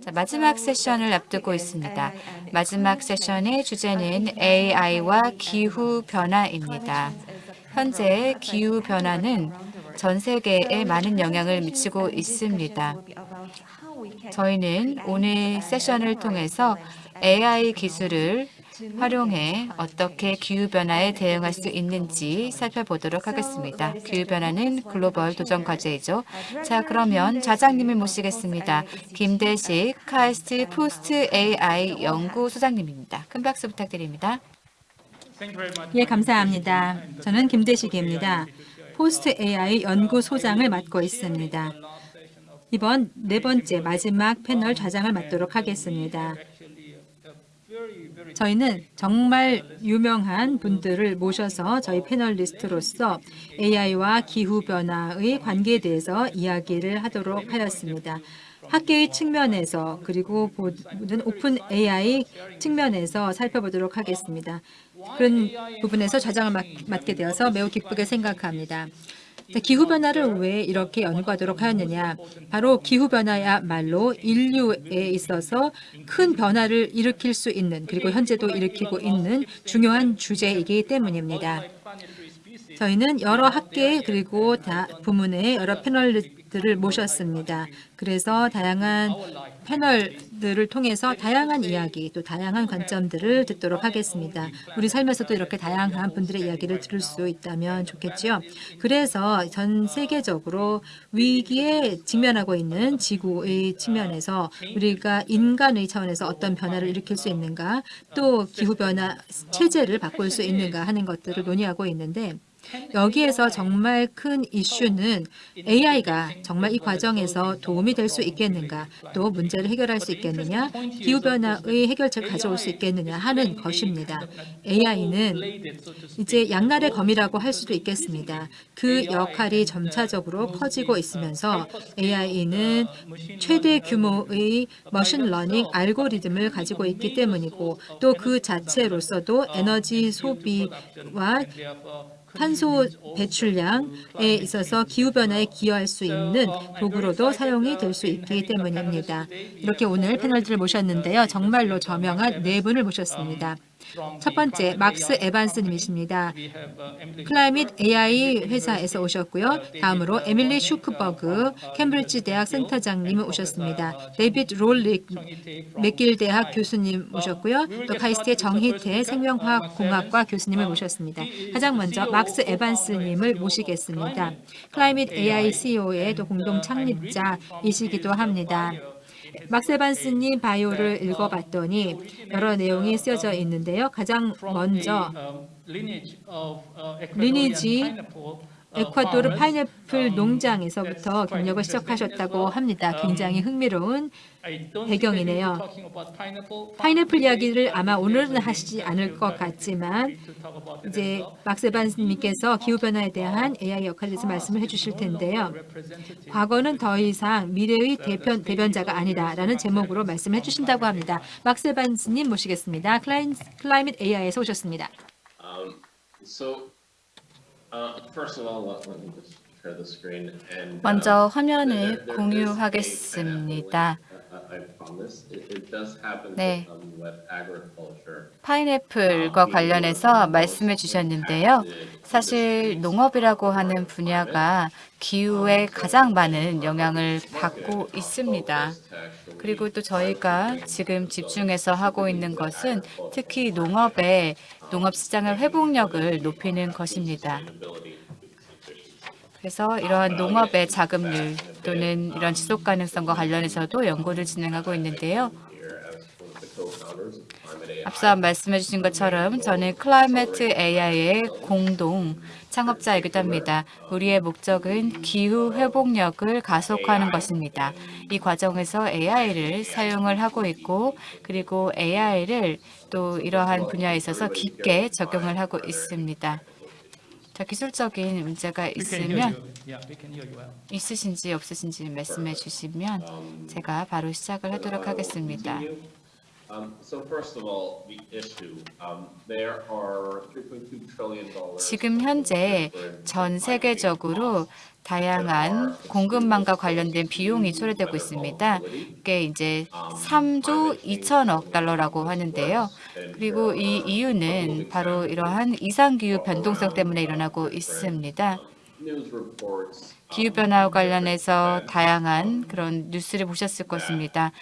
자, 마지막 세션을 앞두고 있습니다. 마지막 세션의 주제는 AI와 기후변화입니다. 현재 기후변화는 전 세계에 많은 영향을 미치고 있습니다. 저희는 오늘 세션을 통해서 AI 기술을 활용해 어떻게 기후변화에 대응할 수 있는지 살펴보도록 하겠습니다. 기후변화는 글로벌 도전 과제이죠. 자, 그러면 좌장님을 모시겠습니다. 김대식 카이스트 Post AI 연구소장님입니다. 큰 박수 부탁드립니다. 예, 감사합니다. 저는 김대식입니다. Post AI 연구소장을 맡고 있습니다. 이번 네 번째 마지막 패널 좌장을 맡도록 하겠습니다. 저희는 정말 유명한 분들을 모셔서 저희 panelist로서 AI와 기후변화의 관계에 대해서 이야기를 하도록 하였습니다. 학계의 측면에서 그리고 모든 오픈 AI 측면에서 살펴보도록 하겠습니다. 그런 부분에서 좌장을 맡, 게 되어서 매우 기쁘게 생각합니다. 기후변화를 왜 이렇게 연구하도록 하였느냐. 바로 기후변화야말로 인류에 있어서 큰 변화를 일으킬 수 있는 그리고 현재도 일으키고 있는 중요한 주제이기 때문입니다. 저희는 여러 학계 그리고 다 부문의 여러 패널 들을 모셨습니다. 그래서 다양한 패널들을 통해서 다양한 이야기 또 다양한 관점들을 듣도록 하겠습니다. 우리 삶에서도 이렇게 다양한 분들의 이야기를 들을 수 있다면 좋겠지요. 그래서 전 세계적으로 위기에 직면하고 있는 지구의 측면에서 우리가 인간의 차원에서 어떤 변화를 일으킬 수 있는가 또 기후변화 체제를 바꿀 수 있는가 하는 것들을 논의하고 있는데 여기에서 정말 큰 이슈는 AI가 정말 이 과정에서 도움이 될 수 있겠는가 또 문제를 해결할 수 있겠느냐 기후변화의 해결책을 가져올 수 있겠느냐 하는 것입니다. AI는 이제 양날의 검이라고 할 수도 있겠습니다. 그 역할이 점차적으로 커지고 있으면서 AI는 최대 규모의 machine learning 알고리즘을 가지고 있기 때문이고 또 그 자체로서도 에너지 소비와 탄소 배출량에 있어서 기후변화에 기여할 수 있는 도구로도 사용이 될 수 있기 때문입니다. 이렇게 오늘 패널들을 모셨는데요. 정말로 저명한 네 분을 모셨습니다. 첫 번째, 막스 에반스님이십니다. Climate AI 회사에서 오셨고요. 다음으로 에밀리 슈크버그 캠브리지 대학 센터장님 오셨습니다. 데이비드 롤릭 맥길 대학 교수님 오셨고요. 또 카이스트의 정희태 생명화학공학과 교수님을 모셨습니다. 가장 먼저 막스 에반스님을 모시겠습니다. 클라이밋 AI CEO의 또 공동 창립자이시기도 합니다. 막세반스님 바이오를 읽어봤더니 여러 내용이 쓰여져 있는데요. 가장 먼저 리니지 에콰도르 파인애플 농장에서부터 경력을 시작하셨다고 합니다. 굉장히 흥미로운 배경이네요. 파인애플 이야기를 아마 오늘은 하시지 않을 것 같지만 이제 막세반님께서 기후변화에 대한 AI 역할에 대해서 말씀을 해주실 텐데요. 과거는 더 이상 미래의 대변, 대변자가 아니다라는 제목으로 말씀을 해주신다고 합니다. 막세반님 모시겠습니다. 클라인, 클라이밋 AI에서 오셨습니다. Um, so 먼저 화면을 공유하겠습니다. 네, 파인애플과 관련해서 말씀해 주셨는데요. 사실 농업이라고 하는 분야가 기후에 가장 많은 영향을 받고 있습니다. 그리고 또 저희가 지금 집중해서 하고 있는 것은 특히 농업의 농업 시장의 회복력을 높이는 것입니다. 그래서 이러한 농업의 자금률 또는 이런 지속 가능성과 관련해서도 연구를 진행하고 있는데요. 앞서 말씀해 주신 것처럼 저는 클라이메트 AI의 공동 창업자이기도 합니다. 우리의 목적은 기후 회복력을 가속화하는 것입니다. 이 과정에서 AI를 사용을 하고 있고 그리고 AI를 또 이러한 분야에 있어서 깊게 적용을 하고 있습니다. 자, 기술적인 문제가 있으면 있으신지 없으신지 말씀해 주시면 제가 바로 시작을 하도록 하겠습니다. Um, so first of all, the issue, um, there are three point two trillion dollars. 지금 현재 전 세계적으로 다양한 공급망과 관련된 비용이 초래되고 있습니다. 이게 이제 3조 2천억 달러라고 하는데요. 그리고 이 이유는 바로 이러한 이상기후 변동성 때문에 일어나고 있습니다. Reports. 기후변화와 관련해서 다양한 그런 뉴스를 보셨을 것입니다.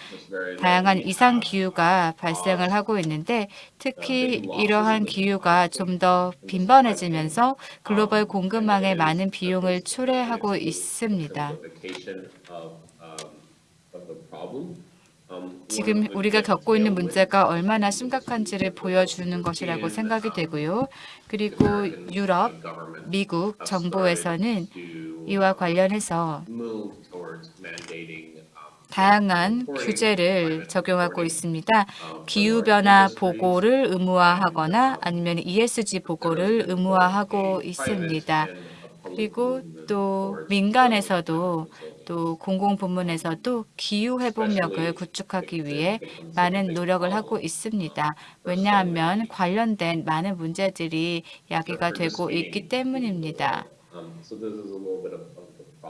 다양한 이상기후가 발생을 하고 있는데 특히 이러한 기후가 좀 더 빈번해지면서 글로벌 공급망에 많은 비용을 초래하고 있습니다. 지금 우리가 겪고 있는 문제가 얼마나 심각한지를 보여주는 것이라고 생각이 되고요. 그리고 유럽, 미국 정부에서는 이와 관련해서 다양한 규제를 적용하고 있습니다. 기후변화 보고를 의무화하거나 아니면 ESG 보고를 의무화하고 있습니다. 그리고 또 민간에서도 또 공공부문에서도 기후 회복력을 구축하기 위해 많은 노력을 하고 있습니다. 왜냐하면 관련된 많은 문제들이 야기가 되고 있기 때문입니다.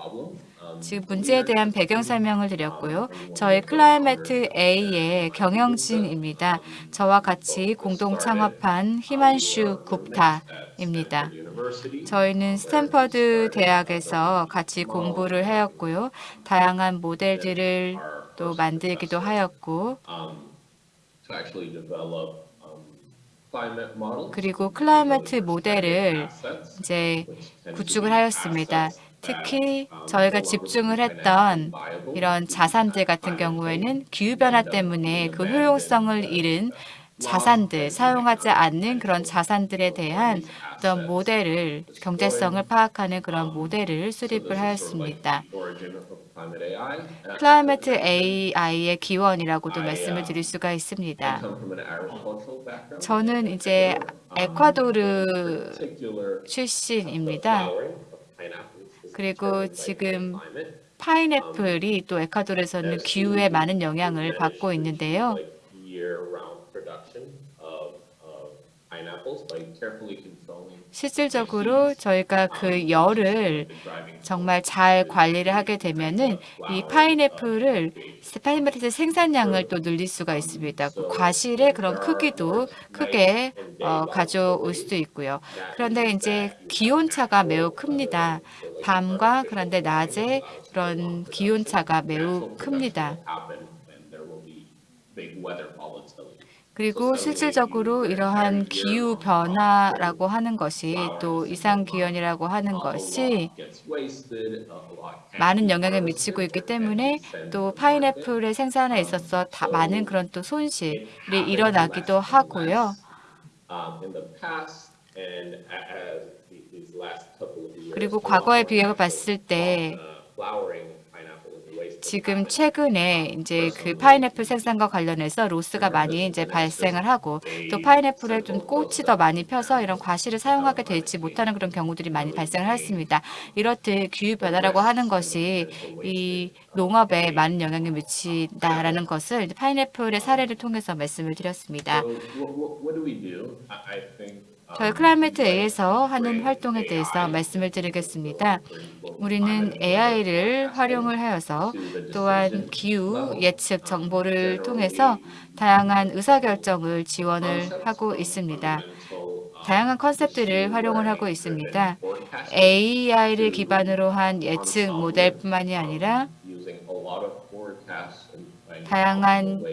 Um. Um, 지금 문제에 대한 배경 설명을 드렸고요. 저희 Climate AI의 경영진입니다. 저와 같이 공동 창업한 히만슈 굽타 입니다. 저희는 스탠퍼드 대학에서 같이 공부를 하였고요. 다양한 모델들을 또 만들기도 하였고, um, um. 그리고 climate 모델을 이제 구축을 하였습니다. 특히 저희가 집중을 했던 이런 자산들 같은 경우에는 기후변화 때문에 그 효용성을 잃은 자산들, 사용하지 않는 그런 자산들에 대한 어떤 모델을, 경제성을 파악하는 그런 모델을 수립을 하였습니다. Climate AI의 기원이라고도 말씀을 드릴 수가 있습니다. 저는 이제 에콰도르 particular 출신입니다. 그리고 지금. 파인애플이 또 에콰도르에서는 기후에 많은 영향을 받고 있는데요. 실질적으로 저희가 그 열을 정말 잘 관리를 하게 되면은 이 파인애플을 파인애플의 생산량을 또 늘릴 수가 있습니다. 그 과실의 그런 크기도 크게 어, 가져올 수도 있고요. 그런데 이제 기온차가 매우 큽니다. 밤과 그런데 낮에 그런 기온차가 매우 큽니다. 그리고 실질적으로 이러한 기후 변화라고 하는 것이 또 이상 기온이라고 하는 것이 많은 영향을 미치고 있기 때문에 또 파인애플의 생산에 있어서 다 많은 그런 또 손실이 일어나기도 하고요. um. 그리고 과거에 비해 봤을 때 지금 최근에 이제 그 파인애플 생산과 관련해서 loss가 많이 이제 발생을 하고 또 파인애플에 좀 꽃이 더 많이 펴서 이런 과실을 사용하게 되지 못하는 그런 경우들이 많이 발생을 했습니다. 이렇듯 기후 변화라고 하는 것이 이 농업에 많은 영향을 미친다라는 것을 파인애플의 사례를 통해서 말씀을 드렸습니다. So what, what, 저희 Climate A에서 하는 활동에 대해서 말씀을 드리겠습니다. 우리는 AI를 활용을 하여서 또한 기후 예측 정보를 통해서 다양한 의사결정을 지원을 하고 있습니다. 다양한 컨셉들을 활용을 하고 있습니다. AI를 기반으로 한 예측 모델뿐만이 아니라 다양한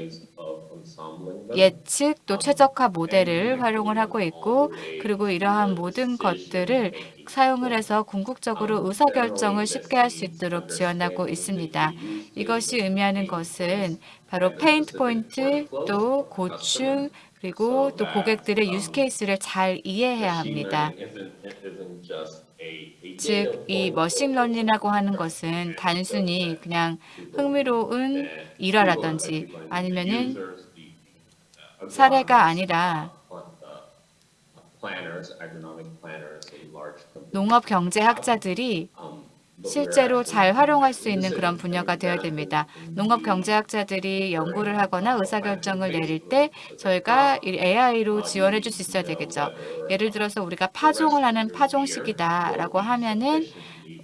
예측 또 최적화 모델을 활용을 하고 있고 그리고 이러한 모든 것들을 사용을 해서 궁극적으로 의사결정을 쉽게 할 수 있도록 지원하고 있습니다. 이것이 의미하는 것은 바로 pain point 또 고충 그리고 또 고객들의 use case를 잘 이해해야 합니다. 즉, 이 machine learning이라고 하는 것은 단순히 그냥 흥미로운 일화라든지 아니면은 사례가 아니라 농업 경제학자들이 um, 실제로 잘 활용할 수 있는 그런 분야가 되어야 됩니다. 농업 경제학자들이 연구를 하거나 의사결정을 내릴 때 저희가 이 AI로 지원해 줄 수 있어야 되겠죠. 예를 들어서 우리가 파종을 하는 파종식이다라고 하면은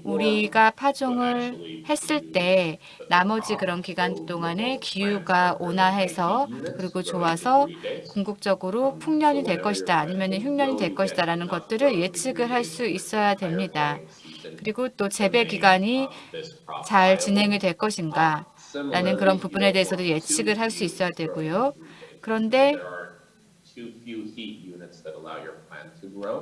우리가 파종을 했을 때 나머지 그런 기간 동안에 기후가 온화해서 그리고 좋아서 궁극적으로 풍년이 될 것이다 아니면 흉년이 될 것이다 라는 것들을 예측을 할 수 있어야 됩니다. 그리고 또 재배 기간이 잘 진행이 될 것인가 라는 그런 부분에 대해서도 예측을 할 수 있어야 되고요. 그런데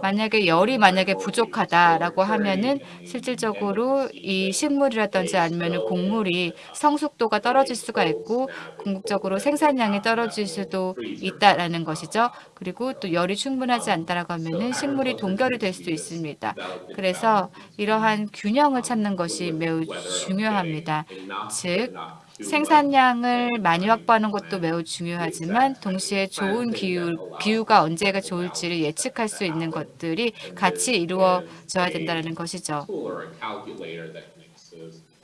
만약에 열이 만약에 부족하다라고 하면은 실질적으로 이 식물이라든지 아니면 곡물이 성숙도가 떨어질 수가 있고 궁극적으로 생산량이 떨어질 수도 있다라는 것이죠. 그리고 또 열이 충분하지 않다라고 하면은 식물이 동결이 될 수도 있습니다. 그래서 이러한 균형을 찾는 것이 매우 중요합니다. 즉 생산량을 많이 확보하는 것도 매우 중요하지만 동시에 좋은 기후, 기후가 언제가 좋을지를 예측할 수 있는 것들이 같이 이루어져야 된다는 것이죠.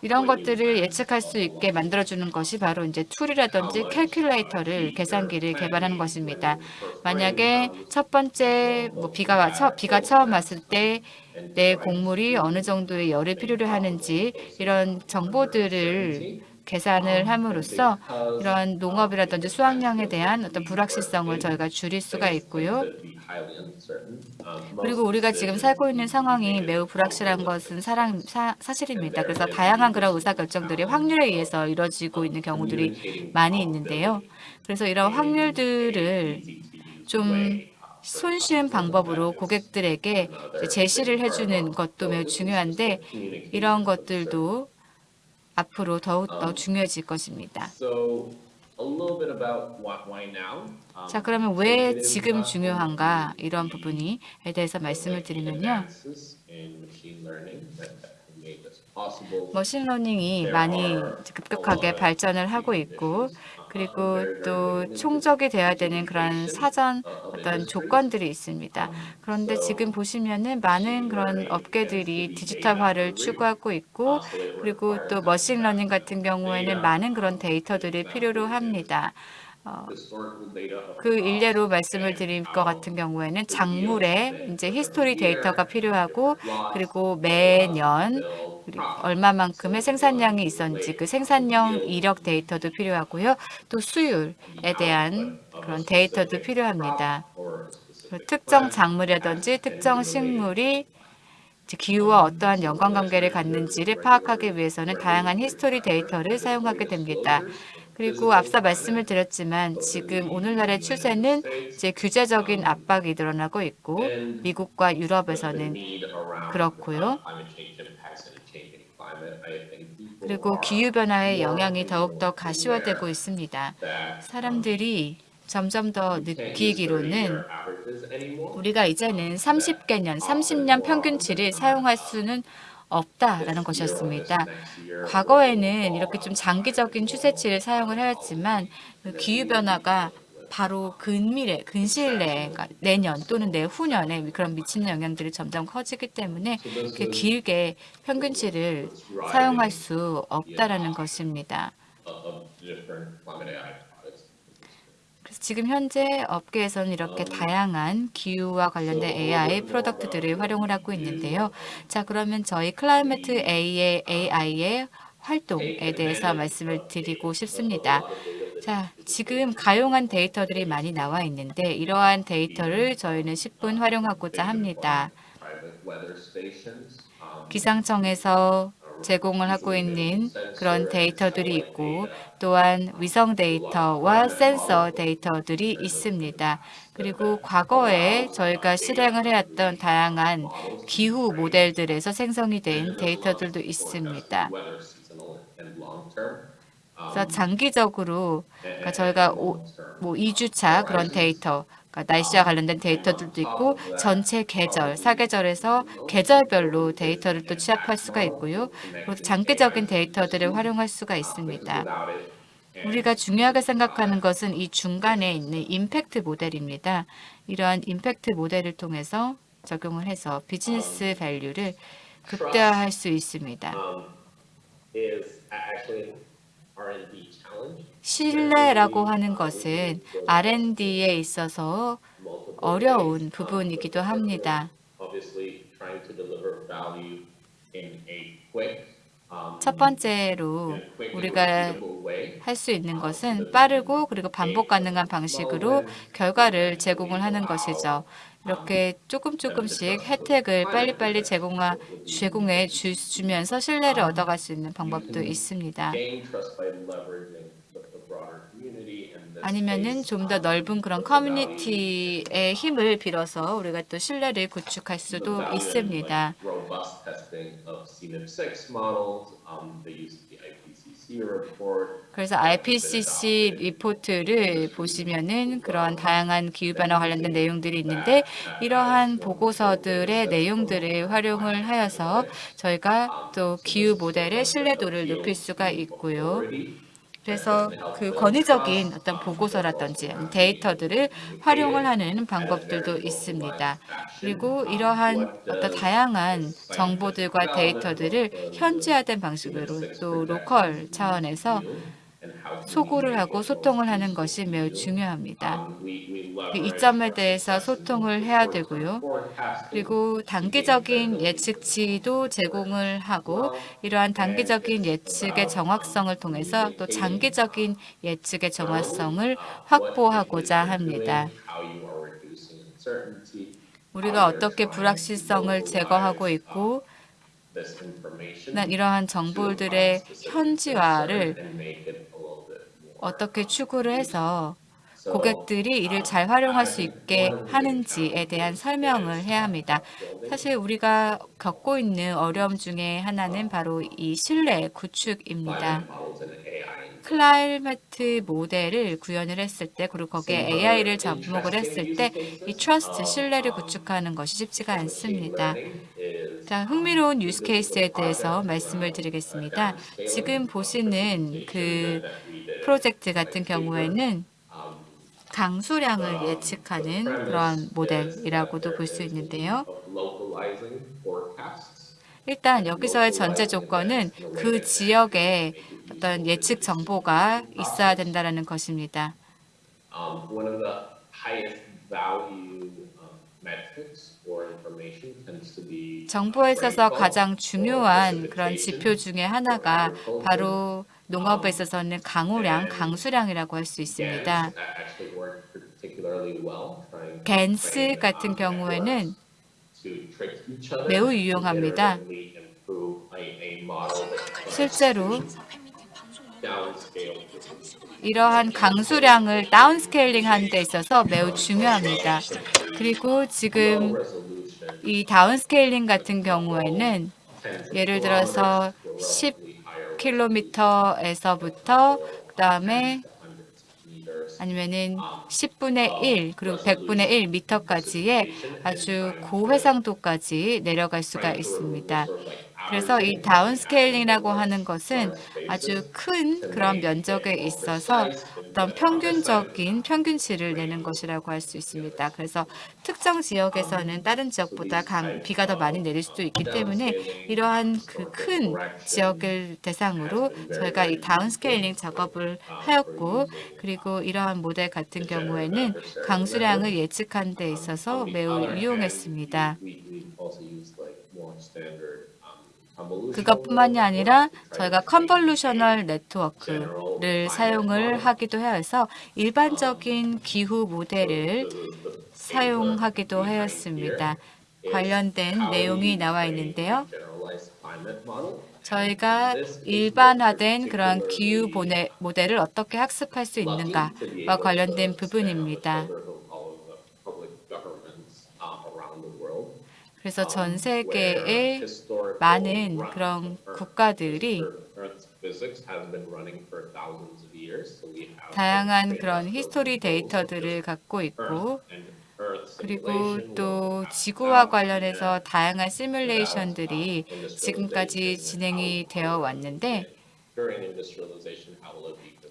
이런 것들을 예측할 수 있게 만들어주는 것이 바로 이제 tool이라든지 calculator를 계산기를 개발하는 것입니다. 만약에 첫 번째 뭐 비가 처, 비가 처음 왔을 때 내 곡물이 어느 정도의 열을 필요로 하는지 이런 정보들을 계산을 함으로써 이런 농업이라든지 수확량에 대한 어떤 불확실성을 저희가 줄일 수가 있고요. uncertain. Um, 그리고 우리가 지금 살고 있는 상황이 매우 불확실한 것은 사랑, 사, 사실입니다. 그래서 다양한 그런 의사결정들이 확률에 의해서 이루어지고 있는 경우들이 많이 있는데요. 그래서 이런 확률들을 좀 손쉬운 방법으로 고객들에게 제시를 해주는 것도 매우 중요한데 이런 것들도 앞으로 더욱더 중요해질 것입니다. Um, 자, 그러면 왜 지금 중요한가 이런 부분에 대해서 말씀을 드리면요. machine learning이 많이 급격하게 발전을 하고 있고 그리고 또 총적이 돼야 되는 그런 사전 어떤 조건들이 있습니다. 그런데 지금 보시면은 많은 그런 업계들이 디지털화를 추구하고 있고 그리고 또 machine learning 같은 경우에는 많은 그런 데이터들이 필요로 합니다. of 그 일례로 말씀을 드릴 것 같은 경우에는 작물의 이제 history 데이터가 필요하고 그리고 매년 얼마만큼의 생산량이 있었는지 그 생산량 이력 데이터도 필요하고요. 또 수율에 대한 그런 데이터도 필요합니다. 특정 작물이라든지 특정 식물이 기후와 어떠한 연관관계를 갖는지를 파악하기 위해서는 다양한 history 데이터를 사용하게 됩니다. 그리고 앞서 말씀을 드렸지만 지금 오늘날의 추세는 이제 규제적인 압박이 늘어나고 있고 미국과 유럽에서는 그렇고요. climate change impacts and changing climate. I think people 그리고 기후 변화의 영향이 더욱더 가시화되고 있습니다. 사람들이 점점 더 느끼기로는. 우리가 이제는 30개년, 30년 평균치를 사용할 수는 없다라는 것이었습니다. 과거에는 이렇게 좀 장기적인 추세치를 사용을 하였지만 그 기후변화가 바로 근미래, 근시일 내에, 그러니까 내년 또는 내후년에 그런 미치는 영향들이 점점 커지기 때문에 그 길게 평균치를 사용할 수 없다라는 것입니다. 그래서 지금 현재 업계에서는 이렇게 다양한 기후와 관련된 AI 프로덕트들을 활용을 하고 있는데요. 자, 그러면 저희 Climate A의 AI의 활동에 대해서 말씀을 드리고 싶습니다. 자, 지금 가용한 데이터들이 많이 나와 있는데 이러한 데이터를 저희는 십분 활용하고자 합니다. 기상청에서 제공을 하고 있는 그런 데이터들이 있고 또한 위성 데이터와 센서 데이터들이 있습니다. 그리고 과거에 저희가 실행을 해왔던 다양한 기후 모델들에서 생성이 된 데이터들도 있습니다. 그래서 장기적으로 그러니까 저희가 오, 뭐 2주차 그런 데이터 그러니까 날씨와 관련된 데이터들도 있고 전체 계절, 사계절에서 계절별로 데이터를 또 취합할 수가 있고요. 그리고 장기적인 데이터들을 활용할 수가 있습니다. 우리가 중요하게 생각하는 것은 이 중간에 있는 임팩트 모델입니다. 이러한 임팩트 모델을 통해서 적용을 해서 비즈니스 밸류를 극대화할 수 있습니다. Um. 신뢰라고 하는 것은 R&D에 있어서 어려운. Um, 부분이기도 합니다. Um, 첫 번째로 우리가. 할 수 있는 것은 빠르고 그리고 반복 가능한 방식으로 결과를 제공을 하는 것이죠. 이렇게 조금 조금씩 혜택을 빨리빨리 제공하, 제공해 주, 주면서 신뢰를 얻어갈 수 있는 방법도 있습니다. 아니면은 좀 더 넓은 그런 커뮤니티의 힘을 빌어서 우리가 또 신뢰를 구축할 수도 있습니다. 그래서 IPCC 리포트를 보시면은 그런 다양한 기후변화 관련된 내용들이 있는데 이러한 보고서들의 내용들을 활용을 하여서 저희가 또 기후 모델의 신뢰도를 높일 수가 있고요. 그래서 그 권위적인 어떤 보고서라든지 데이터들을 활용을 하는 방법들도 있습니다. 그리고 이러한 어떤 다양한 정보들과 데이터들을 현지화된 방식으로 또 로컬 차원에서 소구를 하고 소통을 하는 것이 매우 중요합니다. leverage 이점에 대해서 소통을 해야 되고요. 그리고 단기적인 예측치도 제공을 하고 이러한 단기적인 예측의 정확성을 통해서 또 장기적인 예측의 정확성을 확보하고자 합니다. 우리가 어떻게 불확실성을 제거하고 있고 이러한 정보들의 현지화를 어떻게 추구를 해서 고객들이 이를 잘 활용할 수 있게 하는지에 대한 설명을 해야 합니다. 사실 우리가 겪고 있는 어려움 중에 하나는 바로 이 신뢰 구축입니다. climate 모델을 구현을 했을 때 그리고 거기에 AI를 접목을 했을 때 이 trust 신뢰를 구축하는 것이 쉽지가 않습니다. 자, 흥미로운 유스 케이스에 대해서 말씀을 드리겠습니다. 지금 보시는 그 프로젝트 같은 경우에는 강수량을 예측하는 그런 모델이라고도 볼 수 있는데요. 일단 여기서의 전제 조건은 그 지역에 어떤 예측 정보가 있어야 된다는 것입니다. 정보에 있어서 가장 중요한 그런 지표 중에 하나가 바로 농업에 있어서는 강우량, 강수량이라고 할 수 있습니다. Train, 같은 um, 경우에는 매우 유용합니다. 실제로 이러한 강수량을 다운스케일링 하는 데 있어서 매우 중요합니다. 그리고 지금 이 downscaling 같은 경우에는 예를 들어서 10km에서부터 그 다음에 아니면은 10분의 1 그리고 100분의 1 미터까지의 아주 고해상도까지 내려갈 수가 있습니다. 그래서 이 downscaling이라고 하는 것은 아주 큰 그런 면적에 있어서 어떤 평균적인 평균치를 내는 것이라고 할 수 있습니다. 그래서 특정 지역에서는 다른 지역보다 강, 비가 더 많이 내릴 수도 있기 때문에 이러한 그 큰 지역을 대상으로 저희가 이 다운스케일링 작업을 하였고 그리고 이러한 모델 같은 경우에는 강수량을 예측하는 데 있어서 매우 유용했습니다. 그것뿐만이 아니라 저희가 convolutional 네트워크를 사용을 하기도 해서 일반적인 기후 모델을 사용하기도 하였습니다. 관련된 내용이 나와 있는데요. 저희가 일반화된 그런 기후 모델을 어떻게 학습할 수 있는가와 관련된 부분입니다. 그래서 전 세계의 많은 그런 국가들이 다양한 그런 history 데이터들을 갖고 있고 그리고 또 지구와 관련해서 다양한 시뮬레이션들이 지금까지 진행이 되어 왔는데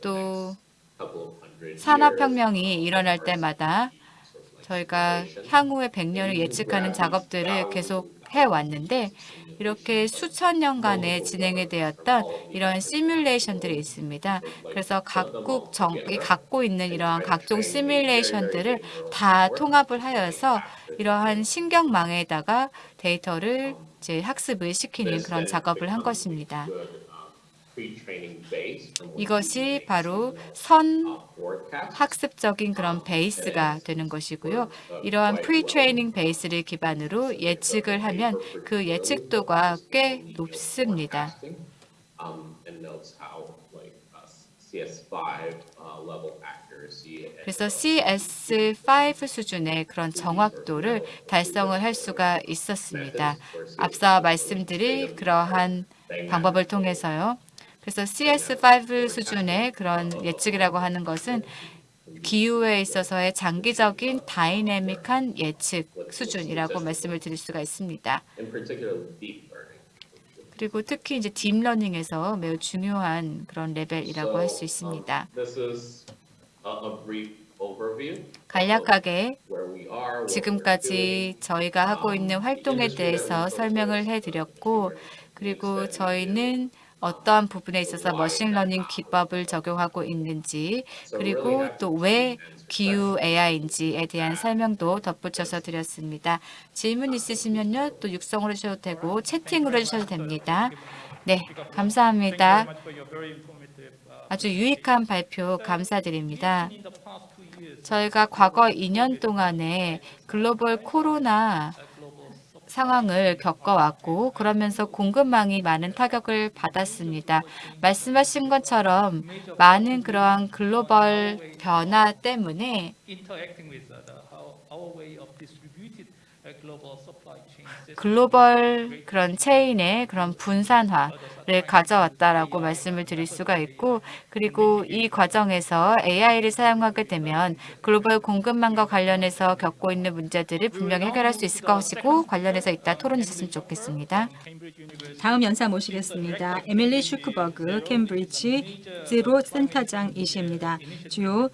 또 산업혁명이 일어날 때마다 저희가 향후의 100년을 예측하는 작업들을 계속 해왔는데 이렇게 수천 년간에 진행이 되었던 이런 시뮬레이션들이 있습니다. 그래서 각국 정이 갖고 있는 이러한 각종 시뮬레이션들을 다 통합을 하여서 이러한 신경망에다가 데이터를 이제 학습을 시키는 그런 작업을 한 것입니다. 이것이 바로 선 학습적인 그런 베이스가 되는 것이고요. 이러한 pre-training 베이스를 기반으로 예측을 하면 그 예측도가 꽤 높습니다. um, uh, CS5 uh, 그래서 CS5 수준의 그런 정확도를 달성을 할 수가 있었습니다. 앞서 말씀드릴 그러한 방법을 통해서요. 그래서 CS5 수준의 그런 예측이라고 하는 것은 기후에 있어서의 장기적인 다이내믹한 예측 수준이라고 말씀을 드릴 수가 있습니다. 그리고 특히 이제 deep learning에서 매우 중요한 그런 레벨이라고 할수 So, 있습니다. um, overview 간략하게 지금까지 저희가 하고 있는 활동에 대해서 설명을 해드렸고 그리고 저희는 어떠한 부분에 있어서 machine learning 기법을 적용하고 있는지 그리고 또 왜 기후 AI인지에 대한 설명도 덧붙여서 드렸습니다. 질문 있으시면요 또 육성으로 해주셔도 되고 채팅으로 해주셔도 됩니다. 네, 감사합니다. 아주 유익한 발표 감사드립니다. 저희가 과거 2년 동안에 글로벌 코로나 상황을 겪어왔고 그러면서 공급망이 많은 타격을 받았습니다. 말씀하신 것처럼 많은 그러한 글로벌 변화 때문에 글로벌 그런 체인의 그런 분산화를 가져왔다라고 말씀을 드릴 수가 있고 그리고 이 과정에서 AI를 사용하게 되면 글로벌 공급망과 관련해서 겪고 있는 문제들을 분명히 해결할 수 있을 것이고 관련해서 이따 토론이 있었으면 좋겠습니다. 다음 연사 모시겠습니다. 에밀리 슈크버그 캠브리지 제로 센터장이십니다. 주요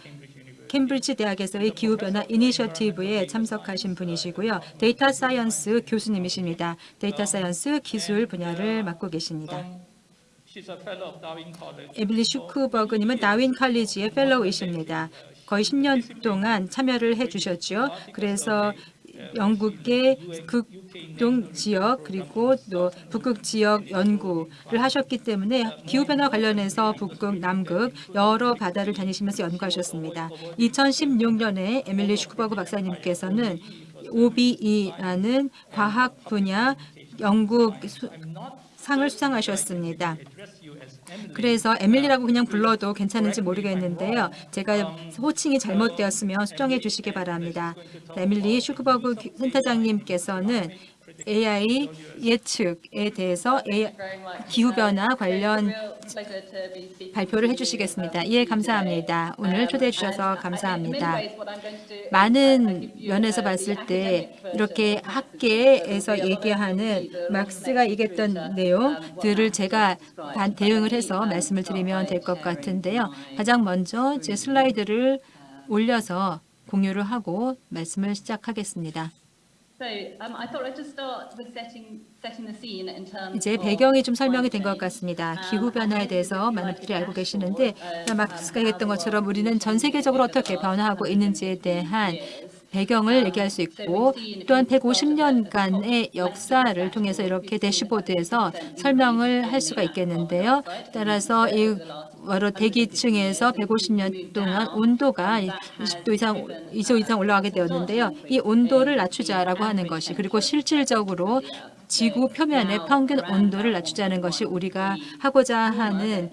캠브리지 대학에서의 기후변화 이니셔티브에 참석하신 분이시고요. data science 교수님이십니다. data science 기술 분야를 맡고 계십니다. 에밀리 슈크버그님은 다윈 칼리지의 펠로우이십니다. 거의 10년 동안 참여를 해주셨죠. 그래서 영국의 극동 지역 그리고 또 북극 지역 연구를 하셨기 때문에 기후변화 관련해서 북극, 남극 여러 바다를 다니시면서 연구하셨습니다. 2016년에 에밀리 슈크버그 박사님께서는 OBE라는 과학 분야 연구 수- 상을 수상하셨습니다. 그래서 에밀리라고 그냥 불러도 괜찮은지 모르겠는데요. 제가 호칭이 잘못되었으면 수정해 주시기 바랍니다. 에밀리 슈크버그 기- 센터장님께서는 AI 예측에 대해서 기후변화 관련 발표를 해주시겠습니다. 예, 감사합니다. 오늘 초대해 주셔서 감사합니다. 많은 면에서 봤을 때 이렇게 학계에서 얘기하는 막스가 얘기했던 내용들을 제가 반- 대응을 해서 말씀을 드리면 될 것 같은데요. 가장 먼저 제 슬라이드를 올려서 공유를 하고 말씀을 시작하겠습니다. 이제 배경이 좀 설명이 된 것 같습니다. 기후 변화에 대해서 많은 분들이 알고 계시는데 막스가 얘기했던 것처럼 우리는 전 세계적으로 어떻게 변화하고 있는지에 대한 배경을 얘기할 수 있고 또한 150년간의 역사를 통해서 이렇게 대시보드에서 설명을 할 수가 있겠는데요. 따라서 이 바로 대기층에서 150년 동안 온도가 20도 이상, 2도 이상 올라가게 되었는데요. 이 온도를 낮추자라고 하는 것이 그리고 실질적으로 지구 표면의 평균 온도를 낮추자는 것이 우리가 하고자 하는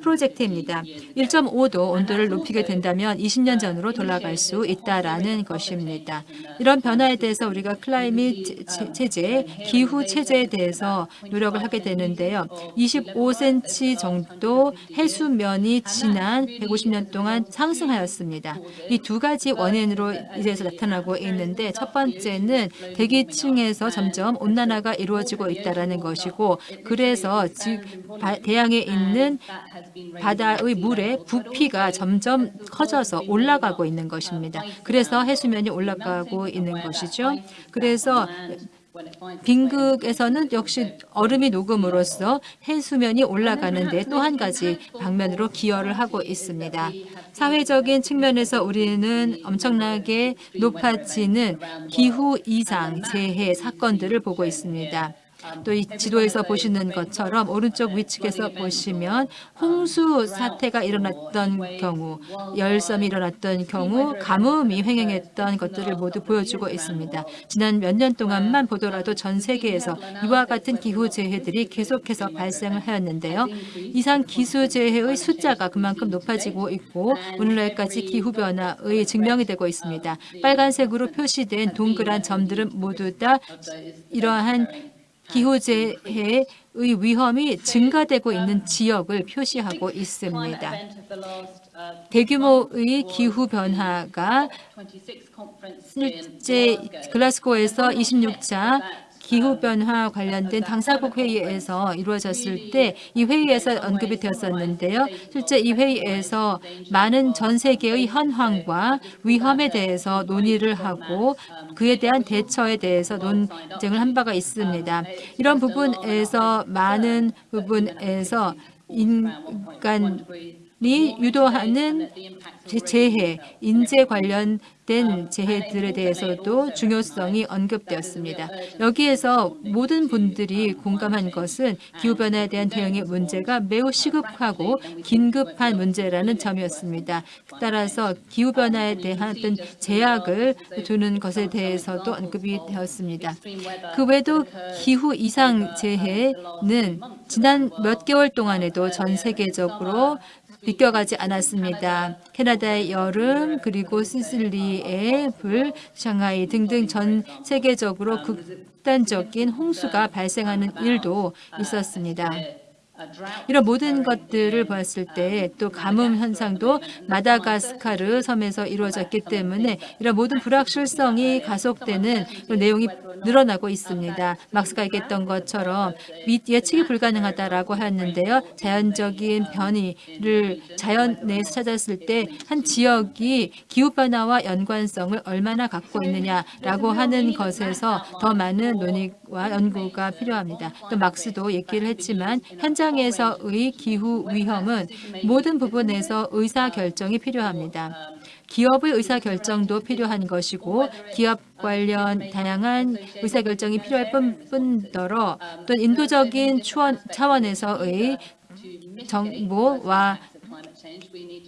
프로젝트입니다. 1.5도 온도를 높이게 된다면 20년 전으로 돌아갈 수 있다라는 것입니다. 이런 변화에 대해서 우리가 클라이밋 체- 체제, 기후 체제에 대해서 노력을 하게 되는데요. 25cm 정도 해수면이 지난 150년 동안 상승하였습니다. 이 두 가지 원인으로 이제서 나타나고 있는데 첫 번째는 대기층에서 점점 온난화가 이루어지고 있다라는 것이고 그래서 대양에 있는 바다의 물의 부피가 점점 커져서 올라가고 있는 것입니다. 그래서 해수면이 올라가고 있는 것이죠. 그래서 빙극에서는 역시 얼음이 녹음으로써 해수면이 올라가는 데 또 한 가지 방면으로 기여를 하고 있습니다. 사회적인 측면에서 우리는 엄청나게 높아지는 기후 이상 재해 사건들을 보고 있습니다. 또 이 지도에서 보시는 것처럼 오른쪽 위측에서 보시면 홍수 사태가 일어났던 경우, 열섬이 일어났던 경우, 가뭄이 횡행했던 것들을 모두 보여주고 있습니다. 지난 몇 년 동안만 보더라도 전 세계에서 이와 같은 기후 재해들이 계속해서 발생을 하였는데요. 이상 기후 재해의 숫자가 그만큼 높아지고 있고 오늘날까지 기후 변화의 증명이 되고 있습니다. 빨간색으로 표시된 동그란 점들은 모두 다 이러한 기후재해의 위험이 증가되고 있는 지역을 표시하고 있습니다. 대규모의 기후 변화가 실제 글라스고에서 26차 기후변화 관련된 당사국 회의에서 이루어졌을 때 이 회의에서 언급이 되었었는데요. 실제 이 회의에서 많은 전 세계의 현황과 위험에 대해서 논의를 하고 그에 대한 대처에 대해서 논쟁을 한 바가 있습니다. 이런 부분에서 많은 부분에서 인간 이 유도하는 재해, 인재 관련된 재해들에 대해서도 중요성이 언급되었습니다. 여기에서 모든 분들이 공감한 것은 기후변화에 대한 대응의 문제가 매우 시급하고 긴급한 문제라는 점이었습니다. 따라서 기후변화에 대한 제약을 두는 것에 대해서도 언급이 되었습니다. 그 외에도 기후 이상 재해는 지난 몇 개월 동안에도 전 세계적으로 비껴가지 않았습니다. 캐나다의 여름 그리고 시실리의 불, 샹하이 등등 전 세계적으로 극단적인 홍수가 발생하는 일도 있었습니다. 이런 모든 것들을 보았을 때 또 가뭄 현상도 마다가스카르 섬에서 이루어졌기 때문에 이런 모든 불확실성이 가속되는 내용이 늘어나고 있습니다. 막스가 얘기했던 것처럼 예측이 불가능하다라고 하는데요. 자연적인 변이를 자연 내에서 찾았을 때 한 지역이 기후변화와 연관성을 얼마나 갖고 있느냐라고 하는 것에서 더 많은 논의와 연구가 필요합니다. 또 막스도 얘기를 했지만 현장 에서의 기후 위험은 모든 부분에서 의사결정이 필요합니다. 기업의 의사결정도 필요한 것이고 기업 관련 다양한 의사결정이 필요할 뿐더러 또 인도적인 차원에서의 정보와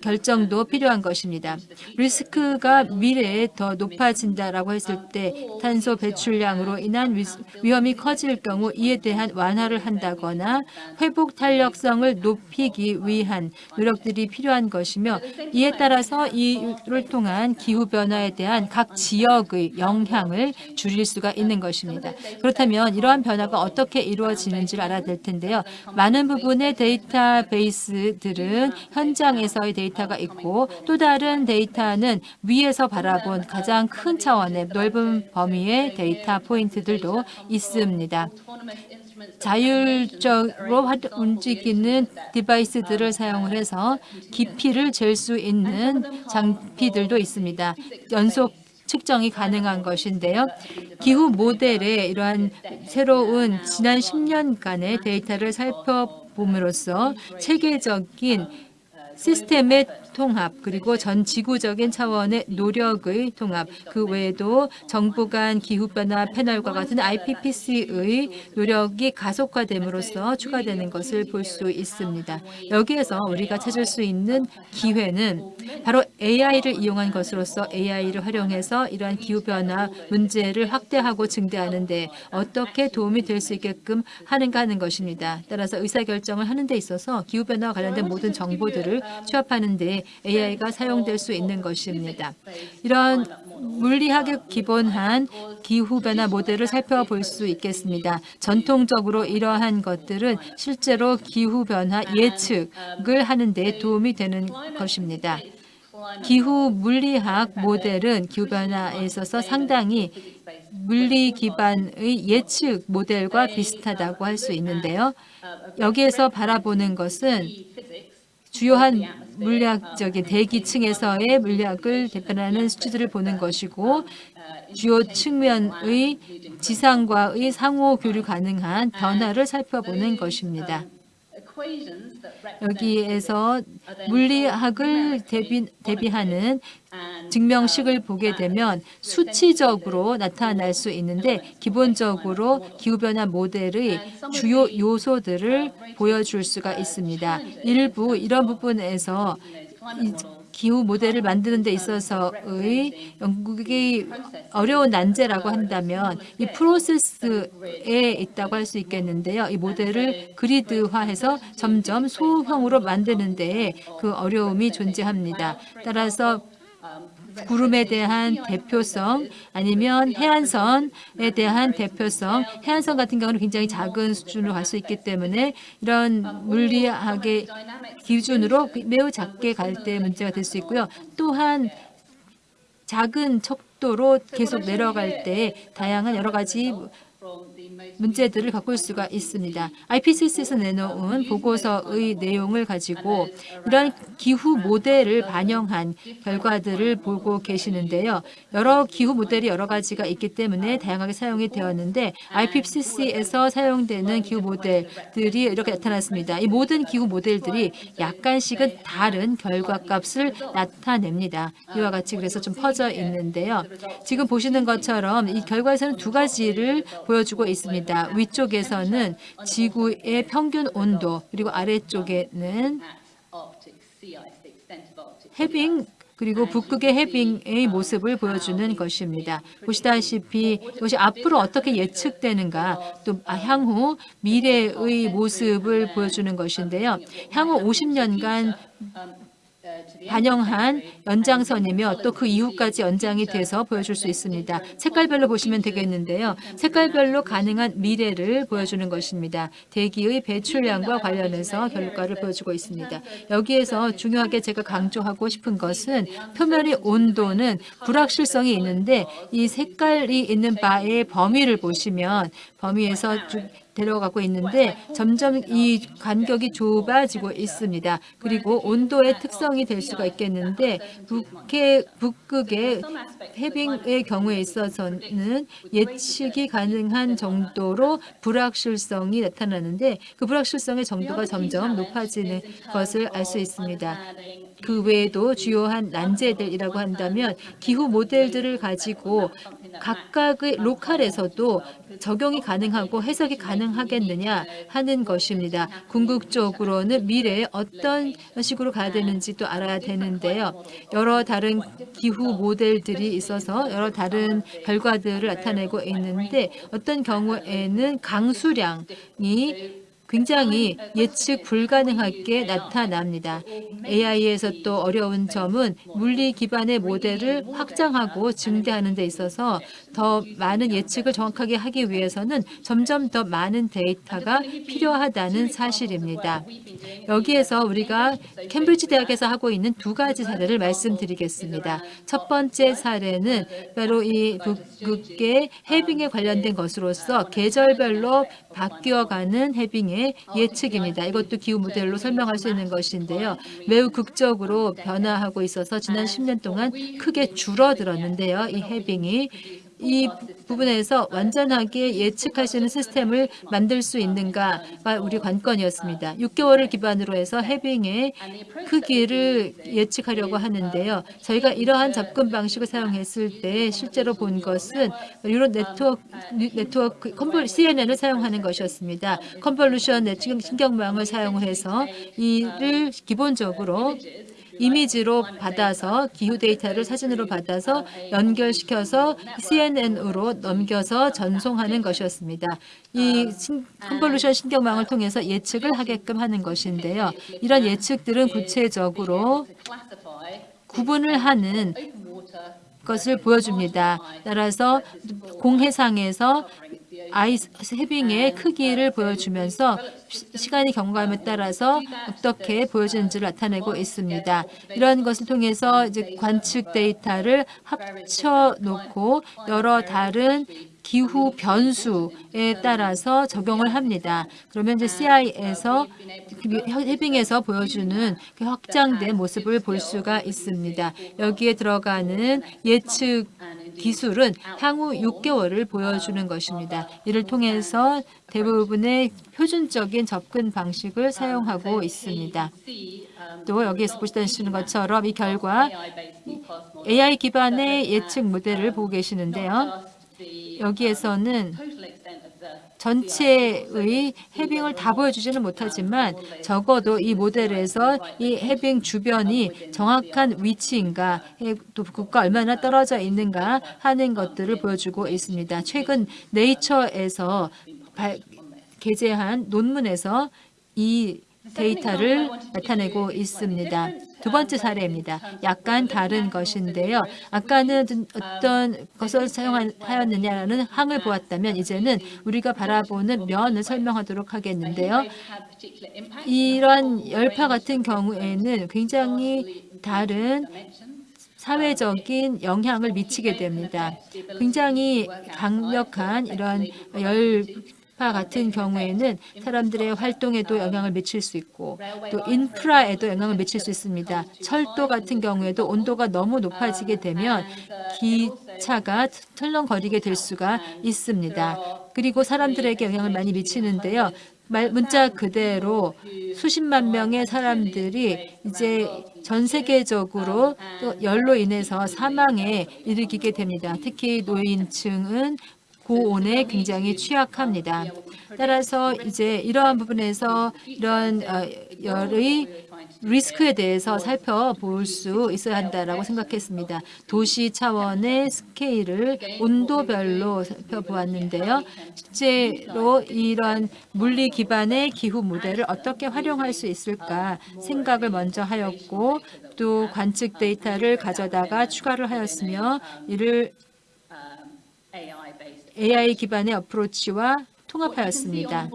결정도 필요한 것입니다. 리스크가 미래에 더 높아진다라고 했을 때 탄소 배출량으로 인한 위험이 커질 경우 이에 대한 완화를 한다거나 회복 탄력성을 높이기 위한 노력들이 필요한 것이며 이에 따라서 이를 통한 기후변화에 대한 각 지역의 영향을 줄일 수가 있는 것입니다. 그렇다면 이러한 변화가 어떻게 이루어지는지를 알아야 될 텐데요. 많은 부분의 데이터베이스들은 현 장에서의 데이터가 있고 또 다른 데이터는 위에서 바라본 가장 큰 차원의 넓은 범위의 데이터 포인트들도 있습니다. 자율적으로 움직이는 디바이스들을 사용을 해서 깊이를 잴 수 있는 장비들도 있습니다. 연속 측정이 가능한 것인데요. 기후 모델의 이러한 새로운 지난 10년간의 데이터를 살펴봄으로써 체계적인 시스템의 통합 그리고 전 지구적인 차원의 노력의 통합 그 외에도 정부 간 기후변화 패널과 같은 IPPC의 노력이 가속화됨으로써 추가되는 것을 볼 수 있습니다. 여기에서 우리가 찾을 수 있는 기회는 바로 AI를 이용한 것으로서 AI를 활용해서 이러한 기후변화 문제를 확대하고 증대하는 데 어떻게 도움이 될 수 있게끔 하는가 하는 것입니다. 따라서 의사결정을 하는 데 있어서 기후변화와 관련된 모든 정보들을 취합하는 데 AI가 사용될 수 있는 것입니다. 이런 물리학에 기본한 기후변화 모델을 살펴볼 수 있겠습니다. 전통적으로 이러한 것들은 실제로 기후변화 예측을 하는 데 도움이 되는 것입니다. 기후 물리학 모델은 기후변화에 있어서 상당히 물리 기반의 예측 모델과 비슷하다고 할 수 있는데요. 여기에서 바라보는 것은 주요한 물리학적인 대기층에서의 물리학을 대표하는 수치들을 보는 것이고 주요 측면의 지상과의 상호 교류 가능한 변화를 살펴보는 것입니다. 여기에서 물리학을 대비, 대비하는 증명식을 보게 되면 수치적으로 나타날 수 있는데 기본적으로 기후변화 모델의 주요 요소들을 보여줄 수가 있습니다. 일부 이런 부분에서 이 기후 모델을 만드는 데 있어서의 영국의 어려운 난제라고 한다면 이 프로세스에 있다고 할 수 있겠는데요. 이 모델을 그리드화해서 점점 소형으로 만드는 데에 그 어려움이 존재합니다. 따라서 구름에 대한 대표성 아니면 해안선에 대한 대표성 해안선 같은 경우는 굉장히 작은 수준으로 갈 수 있기 때문에 이런 물리학의 기준으로 매우 작게 갈 때 문제가 될 수 있고요. 또한 작은 척도로 계속 내려갈 때 다양한 여러 가지 문제들을 올 수가 있습니다. IPCC에서 내놓은 보고서의 내용을 가지고 이러한 기후 모델을 반영한 결과들을 보고 계시는데요. 여러 기후 모델이 여러 가지가 있기 때문에 다양하게 사용이 되었는데 IPCC에서 사용되는 기후 모델들이 이렇게 나타났습니다. 이 모든 기후 모델들이 약간씩은 다른 결과값을 나타냅니다. 이와 같이 그래서 좀 퍼져 있는데요. 지금 보시는 것처럼 이 결과에서는 두 가지를 보여주고 있습니다. 위쪽에서는 지구의 평균 온도 그리고 아래쪽에는 해빙 그리고 북극의 해빙의 모습을 보여주는 것입니다. 보시다시피 이것이 앞으로 어떻게 예측되는가 또 아, 향후 미래의 모습을 보여주는 것인데요. 향후 50년간 반영한 연장선이며 또 그 이후까지 연장이 돼서 보여줄 수 있습니다. 색깔별로 보시면 되겠는데요. 색깔별로 가능한 미래를 보여주는 것입니다. 대기의 배출량과 관련해서 결과를 보여주고 있습니다. 여기에서 중요하게 제가 강조하고 싶은 것은 표면의 온도는 불확실성이 있는데 이 색깔이 있는 바의 범위를 보시면 범위에서 쭉 데려가고 있는데 점점 이 간격이 좁아지고 있습니다. 그리고 온도의 특성이 될 수가 있겠는데 북해, 북극의 해빙의 경우에 있어서는 예측이 가능한 정도로 불확실성이 나타나는데 그 불확실성의 정도가 점점 높아지는 것을 알 수 있습니다. 그 외에도 주요한 난제들이라고 한다면 기후 모델들을 가지고 각각의 로컬에서도 적용이 가능하고 해석이 가능하겠느냐 하는 것입니다. 궁극적으로는 미래에 어떤 식으로 가야 되는지 또 알아야 되는데요. 여러 다른 기후 모델들이 있어서 여러 다른 결과들을 나타내고 있는데 어떤 경우에는 강수량이 굉장히 예측 불가능하게 나타납니다. AI에서 또 어려운 점은 물리 기반의 모델을 확장하고 증대하는 데 있어서 더 많은 예측을 정확하게 하기 위해서는 점점 더 많은 데이터가 필요하다는 사실입니다. 여기에서 우리가 캠브리지 대학에서 하고 있는 두 가지 사례를 말씀드리겠습니다. 첫 번째 사례는 바로 이 북극의 해빙에 관련된 것으로서 계절별로 바뀌어가는 해빙의 예측입니다. 이것도 기후 모델로 설명할 수 있는 것인데요. 매우 극적으로 변화하고 있어서 지난 10년 동안 크게 줄어들었는데요. 이 해빙이 이 부분에서 완전하게 있는 시스템을 만들 수 있는가가 우리 관건이었습니다. 6개월을 기반으로 해서 해빙의 크기를 예측하려고 하는데요. 저희가 이러한 접근 방식을 사용했을 때 실제로 본 것은 neural network, network convol, CNN을 사용하는 것이었습니다. convolution 신경망을 사용해서 이를 기본적으로 이미지로 받아서 기후 데이터를 사진으로 받아서 연결시켜서 CNN으로 넘겨서 전송하는 것이었습니다. 이 convolution 신경망을 통해서 예측을 하게끔 하는 것인데요. 이런 예측들은 구체적으로 구분을 하는 것을 보여줍니다. 따라서 공해상에서 아이스 해빙의 크기를 보여주면서 시 간이 경과함에 따라서 어떻게 보여지는지를 나타내고 있습니다. 이런 것을 통해서 이제 관측 데이터를 합쳐 놓고 여러 다른 기후 변수에 따라서 적용을 합니다. 그러면 이제 CI에서 해빙에서 보여주는 그 확장된 모습을 볼 수가 있습니다. 여기에 들어가는 예측 기술은 향후 6개월을 보여주는 것입니다. 이를 통해서 대부분의 표준적인 접근 방식을 사용하고 있습니다. 또 여기에서 보시는 것처럼 이 결과 AI 기반의 예측 모델을 보고 계시는데요. 여기에서는 전체의 해빙을 다 보여주지는 못하지만 적어도 이 모델에서 이 해빙 주변이 정확한 위치인가 또 북극과 얼마나 떨어져 있는가 하는 것들을 보여주고 있습니다. 최근 네이처에서 발, 게재한 논문에서 이 데이터를 나타내고 있습니다. 두 번째 사례입니다. 약간 다른 것인데요. 아까는 어떤 것을 사용하였느냐는 항을 보았다면 이제는 우리가 바라보는 면을 설명하도록 하겠는데요. 이런 열파 같은 경우에는 굉장히 다른 사회적인 영향을 미치게 됩니다. 굉장히 강력한 이런 열 같은 경우에는 사람들의 활동에도 영향을 미칠 수 있고 또 인프라에도 영향을 미칠 수 있습니다. 철도 같은 경우에도 온도가 너무 높아지게 되면 기차가 털렁거리게 될 수가 있습니다. 그리고 사람들에게 영향을 많이 미치는데요. 문자 그대로 수십만 명의 사람들이 이제 전 세계적으로 또 열로 인해서 사망에 이르게 됩니다. 특히 노인층은 고온에 굉장히 취약합니다. 따라서 이제 이러한 부분에서 이런 어, 열의 리스크에 대해서 살펴볼 수 있어야 한다라고 생각했습니다. 도시 차원의 스케일을 온도별로 살펴보았는데요. 실제로 이런 물리 기반의 기후 모델을 어떻게 활용할 수 있을까 생각을 먼저 하였고 또 관측 데이터를 가져다가 추가를 하였으며 이를 AI 기반의 어프로치와 통합하였습니다.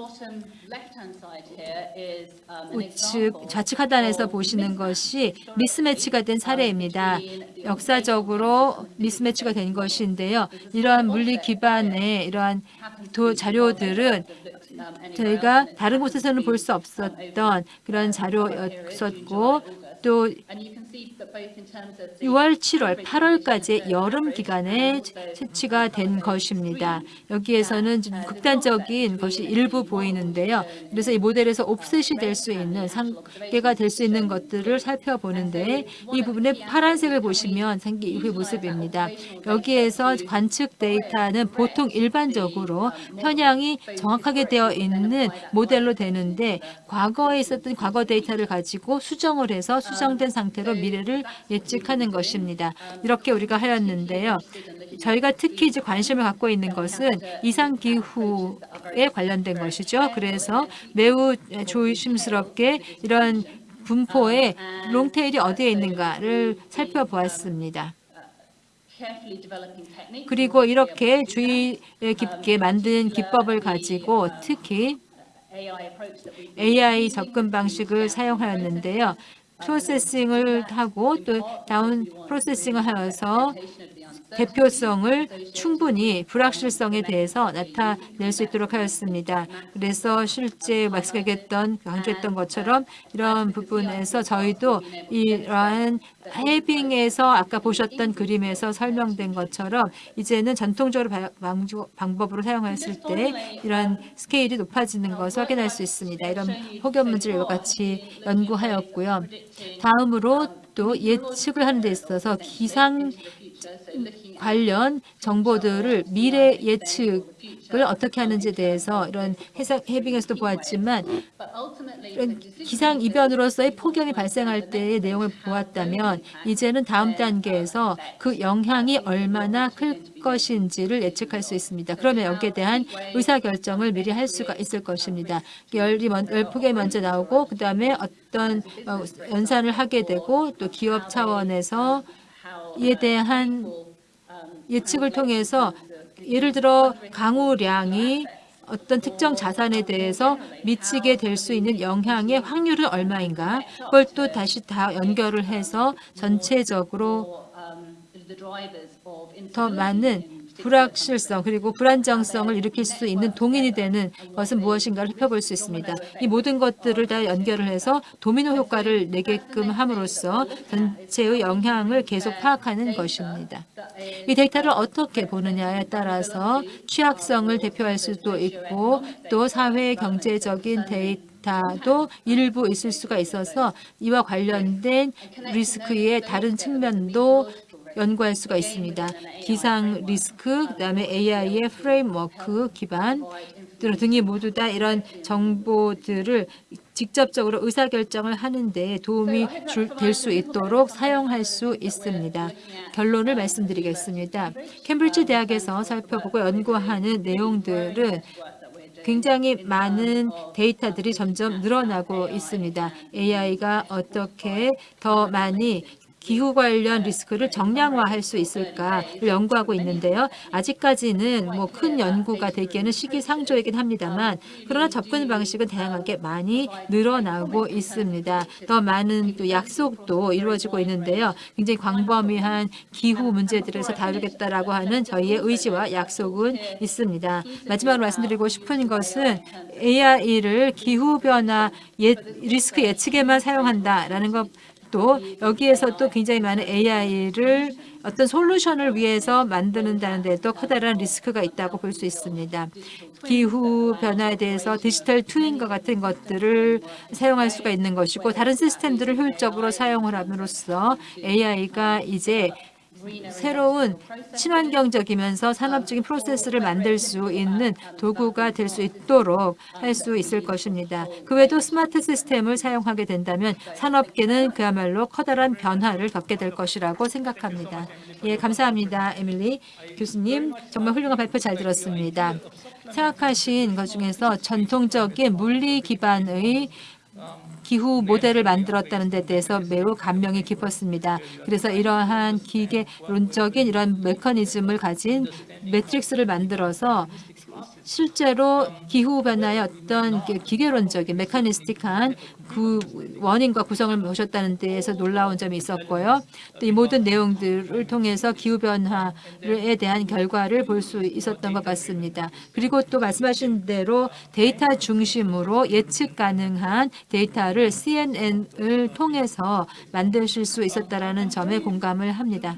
우측 좌측 하단에서 보시는 것이 미스매치가 된 사례입니다. 역사적으로 미스매치가 된 것인데요. 이러한 물리 기반의 이러한 도 자료들은 저희가 다른 곳에서는 볼 수 없었던 그런 자료였었고 또 6월, 7월, 8월까지 여름 기간에 채취가 된 것입니다. 여기에서는 좀 극단적인 것이 일부 보이는데요. 그래서 이 모델에서 옵셋이 될 수 있는 상계가 될 수 있는 것들을 살펴보는데 이 부분에 파란색을 보시면 상기 이후의 모습입니다. 여기에서 관측 데이터는 보통 일반적으로 편향이 정확하게 되어 있는 모델로 되는데 과거에 있었던 과거 데이터를 가지고 수정을 해서 수정된 상태로 미래를 예측하는 것입니다. 이렇게 우리가 하였는데요. 저희가 특히 이제 관심을 갖고 있는 것은 이상 기후에 관련된 것이죠. 그래서 매우 조심스럽게 이런 분포의 롱테일이 어디에 있는가를 살펴보았습니다. 그리고 이렇게 주의 깊게 만든 기법을 가지고 특히 AI 접근 방식을 사용하였는데요. 프로세싱을 하고 또 다운 프로세싱을 하여서 대표성을 충분히 불확실성에 대해서 나타낼 수 있도록 하였습니다. 그래서 실제 말씀하셨던 강조했던 것처럼 이런 부분에서 저희도 이러한 해빙에서 아까 보셨던 그림에서 설명된 것처럼 이제는 전통적으로 방법으로 사용했을 때 이런 스케일이 높아지는 것을 확인할 수 있습니다. 이런 혹연 문제를 같이 연구하였고요. 다음으로 또 예측을 하는 데 있어서 기상 관련 정보들을 미래 예측을 어떻게 하는지에 대해서 이런 해상, 해빙에서도 보았지만 이런 기상 이변으로서의 폭염이 발생할 때의 내용을 보았다면 이제는 다음 단계에서 그 영향이 얼마나 클 것인지를 예측할 수 있습니다. 그러면 여기에 대한 의사결정을 미리 할 수가 있을 것입니다. 열이 열폭염이 먼저 나오고 그 다음에 어떤 어, 연산을 하게 되고 또 기업 차원에서 이에 대한 예측을 통해서 예를 들어 강우량이 어떤 특정 자산에 대해서 미치게 될 수 있는 영향의 확률은 얼마인가? 그걸 또 다시 다 연결을 해서 전체적으로 더 많은 불확실성 그리고 불안정성을 일으킬 수 있는 동인이 되는 것은 무엇인가를 살펴볼 수 있습니다. 이 모든 것들을 다 연결을 해서 도미노 효과를 내게끔 함으로써 전체의 영향을 계속 파악하는 것입니다. 이 데이터를 어떻게 보느냐에 따라서 취약성을 대표할 수도 있고 또 사회 경제적인 데이터 도 일부 있을 수가 있어서 이와 관련된 리스크의 다른 측면도 연구할 수가 있습니다. 기상 리스크, 그다음에 AI의 framework 기반 등이 모두 다 이런 정보들을 직접적으로 의사결정을 하는데 도움이 될 수 있도록 사용할 수 있습니다. 결론을 말씀드리겠습니다. 캠브리지 대학에서 살펴보고 연구하는 내용들은 굉장히 많은 데이터들이 점점 늘어나고 있습니다. AI가 어떻게 더 많이 기후 관련 리스크를 정량화할 수 있을까를 연구하고 있는데요. 아직까지는 뭐 큰 연구가 되기에는 시기상조이긴 합니다만 그러나 접근 방식은 다양하게 많이 늘어나고 있습니다. 더 많은 또 약속도 이루어지고 있는데요. 굉장히 광범위한 기후 문제들에서 다루겠다라고 하는 저희의 의지와 약속은 있습니다. 마지막으로 말씀드리고 싶은 것은 AI를 기후 변화 예, 리스크 예측에만 사용한다라는 것. 또 여기에서 또 굉장히 많은 AI를 어떤 솔루션을 위해서 만드는다는 데도 커다란 리스크가 있다고 볼 수 있습니다. 기후 변화에 대해서 디지털 트윈과 같은 것들을 사용할 수가 있는 것이고 다른 시스템들을 효율적으로 사용을 함으로써 AI가 이제 새로운 친환경적이면서 산업적인 프로세스를 만들 수 있는 도구가 될 수 있도록 할 수 있을 것입니다. 그 외에도 스마트 시스템을 사용하게 된다면 산업계는 그야말로 커다란 변화를 겪게 될 것이라고 생각합니다. 예, 감사합니다. 에밀리 교수님. 정말 훌륭한 발표 잘 들었습니다. 생각하신 것 중에서 전통적인 물리 기반의 기후 모델을 만들었다는 데 대해서 매우 감명이 깊었습니다. 그래서 이러한 기계론적인 이런 메커니즘을 가진 매트릭스를 만들어서 실제로 기후 변화의 어떤 기계론적인 메카니스틱한 그 원인과 구성을 보셨다는 데에서 놀라운 점이 있었고요. 또 이 모든 내용들을 통해서 기후 변화에 대한 결과를 볼 수 있었던 것 같습니다. 그리고 또 말씀하신 대로 데이터 중심으로 예측 가능한 데이터를 CNN을 통해서 만드실 수 있었다라는 점에 공감을 합니다.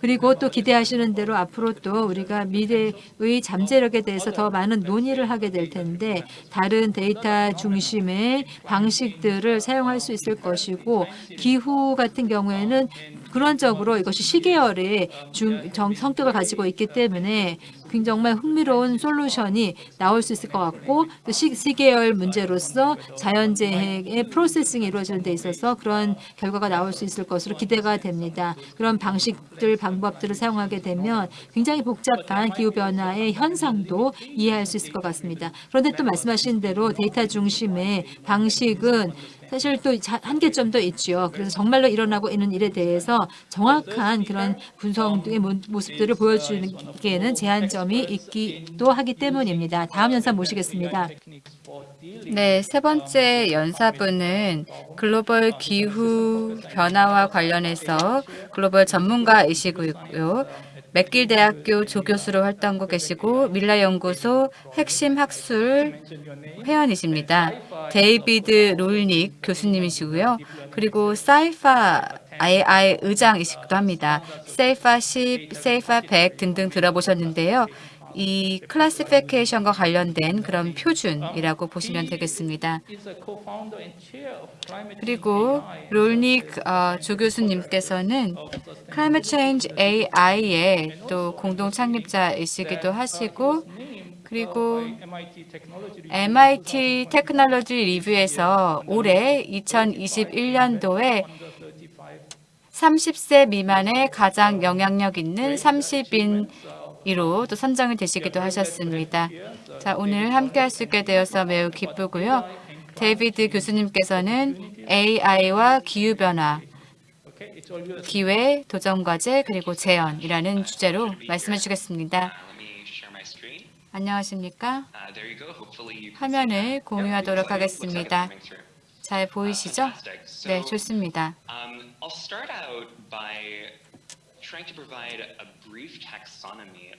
그리고 또 기대하시는 대로 앞으로 또 우리가 미래의 잠재력에 대해서 더 많은 논의를 하게 될 텐데 다른 데이터 중심의 방식들을 사용할 수 있을 것이고 기후 같은 경우에는 근원적으로 이것이 시계열의 중, 정, 성격을 가지고 있기 때문에 정말 흥미로운 솔루션이 나올 수 있을 것 같고 또 시, 시계열 문제로서 자연재해의 프로세싱이 이루어지는 데 있어서 그런 결과가 나올 수 있을 것으로 기대가 됩니다. 그런 방식들, 방법들을 사용하게 되면 굉장히 복잡한 기후변화의 현상도 이해할 수 있을 것 같습니다. 그런데 또 말씀하신 대로 데이터 중심의 방식은 사실 또 한계점도 있죠. 그래서 정말로 일어나고 있는 일에 대해서 정확한 그런 분석의 모습들을 보여주기에는 제한점이 있기도 하기 때문입니다. 다음 연사 모시겠습니다. 네, 세 번째 연사분은 글로벌 기후 변화와 관련해서 글로벌 전문가이시고요. 맥길 대학교 조교수로 활동하고 계시고 밀라 연구소 핵심 학술 회원이십니다. 데이비드 롤닉 교수님이시고요. 그리고 CIFAR AI 의장이시기도 합니다. CIFAR 10, CIFAR 100 등등 들어보셨는데요. 이 classification과 관련된 그런 표준이라고 보시면 되겠습니다. 그리고 롤닉 어, 조 교수님께서는 Climate AI의 또 공동 창립자이시기도 하시고 그리고 MIT Technology Review에서 올해 2021년도에 30세 미만의 가장 영향력 있는 30인 이로 또 선정이 되시기도 하셨습니다. 자, 오늘 함께 할 수 있게 되어서 매우 기쁘고요. 데이비드 교수님께서는 AI와 기후변화, 기회, 도전과제, 그리고 재현이라는 주제로 말씀해 주겠습니다. 안녕하십니까? 화면을 공유하도록 하겠습니다. 잘 보이시죠? 네, 좋습니다. themes.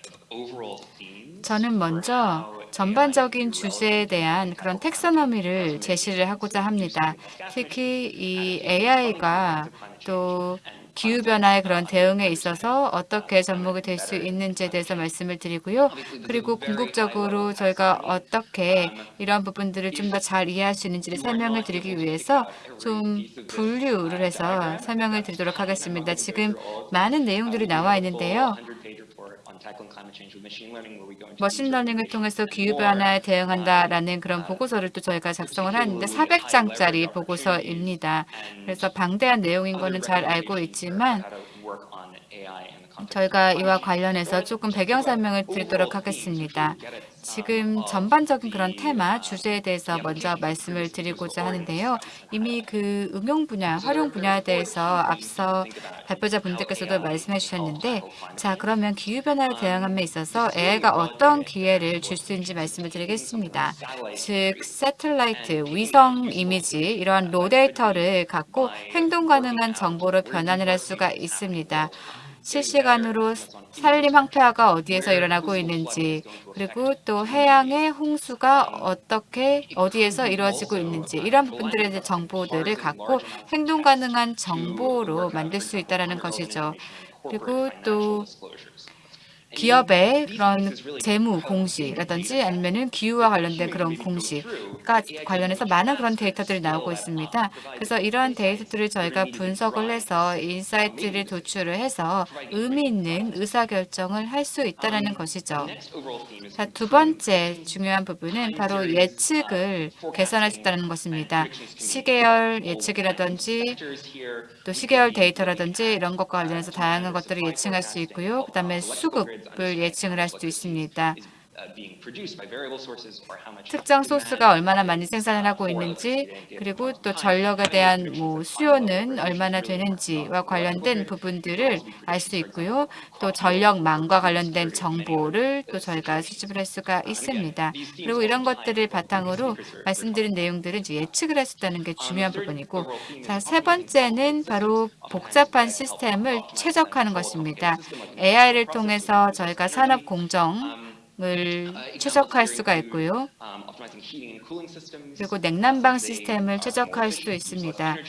저는 먼저 전반적인 주제에 대한 그런 텍서너미를 제시를 하고자 합니다. 특히 이 AI가 또 기후변화의 그런 대응에 있어서 어떻게 접목이 될 수 있는지에 대해서 말씀을 드리고요. 그리고 궁극적으로 저희가 어떻게 이러한 부분들을 좀 더 잘 이해할 수 있는지를 설명을 드리기 위해서 좀 분류를 해서 설명을 드리도록 하겠습니다. 지금 많은 내용들이 나와 있는데요. machine learning을 통해서 기후변화에 대응한다라는 그런 보고서를 또 저희가 작성을 하는데 400장짜리 보고서입니다. 그래서 방대한 내용인 거는 잘 알고 있지만 저희가 이와 관련해서 조금 배경 설명을 드리도록 하겠습니다. 지금 전반적인 그런 테마, 주제에 대해서 먼저 말씀을 드리고자 하는데요. 이미 그 응용 분야, 활용 분야에 대해서 앞서 발표자 분들께서도 말씀해 주셨는데 자 그러면 기후변화에 대응함에 있어서 AI가 어떤 기회를 줄 수 있는지 말씀을 드리겠습니다. 즉 세틀라이트, 위성 이미지 이러한 로 데이터를 갖고 행동 가능한 정보로 변환을 할 수가 있습니다. 실시간으로 산림 황폐화가 어디에서 일어나고 있는지 그리고 또 해양의 홍수가 어떻게 어디에서 이루어지고 있는지 이런 부분들에 대한 정보들을 갖고 행동 가능한 정보로 만들 수 있다는 것이죠. 그리고 또 기업의 그런 재무 공시라든지 아니면은 기후와 관련된 그런 공시가 관련해서 많은 그런 데이터들이 나오고 있습니다. 그래서 이러한 데이터들을 저희가 분석을 해서 insight를 도출을 해서 의미 있는 의사결정을 할 수 있다는 것이죠. 자, 두 번째 중요한 부분은 바로 예측을 개선할 수 있다는 것입니다. 시계열 예측이라든지 또 시계열 데이터라든지 이런 것과 관련해서 다양한 것들을 예측할 수 있고요. 그다음에 수급 을 예측을 할 수도 있습니다. 특정 소스가 얼마나 많이 생산을 하고 있는지 그리고 또 전력에 대한 뭐 수요는 얼마나 되는지와 관련된 부분들을 알 수 있고요. 또 전력망과 관련된 정보를 또 저희가 수집을 할 수가 있습니다. 그리고 이런 것들을 바탕으로 말씀드린 내용들은 이제 예측을 할 수 있다는 게 중요한 부분이고 자, 세 번째는 바로 복잡한 시스템을 최적화하는 것입니다. AI를 통해서 저희가 산업 공정 을 최적화할 수가 있고요. 그리고 냉난방 시스템을 최적화할 수도 있습니다.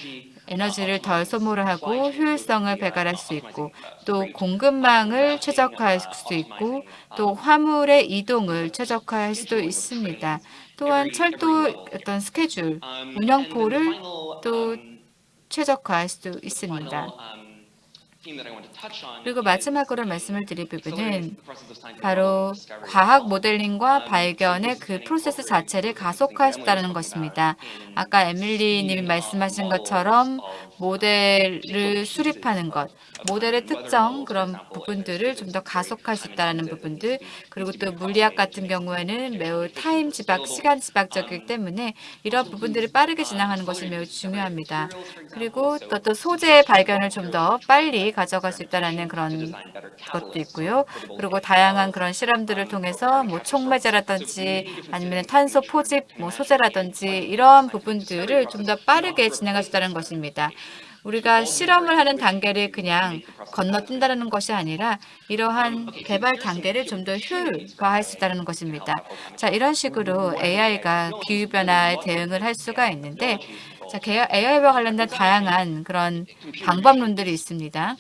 에너지를 덜 소모를 하고 효율성을 배갈할 수 있고 또 공급망을 최적화할 수도 있고 또 화물의 이동을 최적화할 수도 있습니다. 또한 철도 어떤 스케줄, 운영포를 또 최적화할 수도 있습니다. 그리고 마지막으로 말씀을 드릴 부분은 바로 과학 모델링과 발견의 그 프로세스 자체를 가속화했다는 것입니다. 아까 에밀리 님이 말씀하신 것처럼 모델을 수립하는 것, 모델의 특정 그런 부분들을 좀 더 가속할 수 있다는 부분들, 그리고 또 물리학 같은 경우에는 매우 타임 지박, 시간 지박적이기 때문에 이런 부분들을 빠르게 진행하는 것이 매우 중요합니다. 그리고 또, 또 소재의 발견을 좀 더 빨리 가져갈 수 있다는 그런 것도 있고요. 그리고 다양한 그런 실험들을 통해서 뭐 촉매제라든지 아니면 탄소 포집 뭐 소재라든지 이런 부분들을 좀 더 빠르게 진행할 수 있다는 것입니다. 우리가 실험을 하는 단계를 그냥 건너뛴다는 것이 아니라 이러한 개발 단계를 좀 더 효율화할 수 있다는 것입니다. 자, 이런 식으로 AI가 기후변화에 대응을 할 수가 있는데 자, AI와 관련된 다양한 그런 방법론들이 있습니다.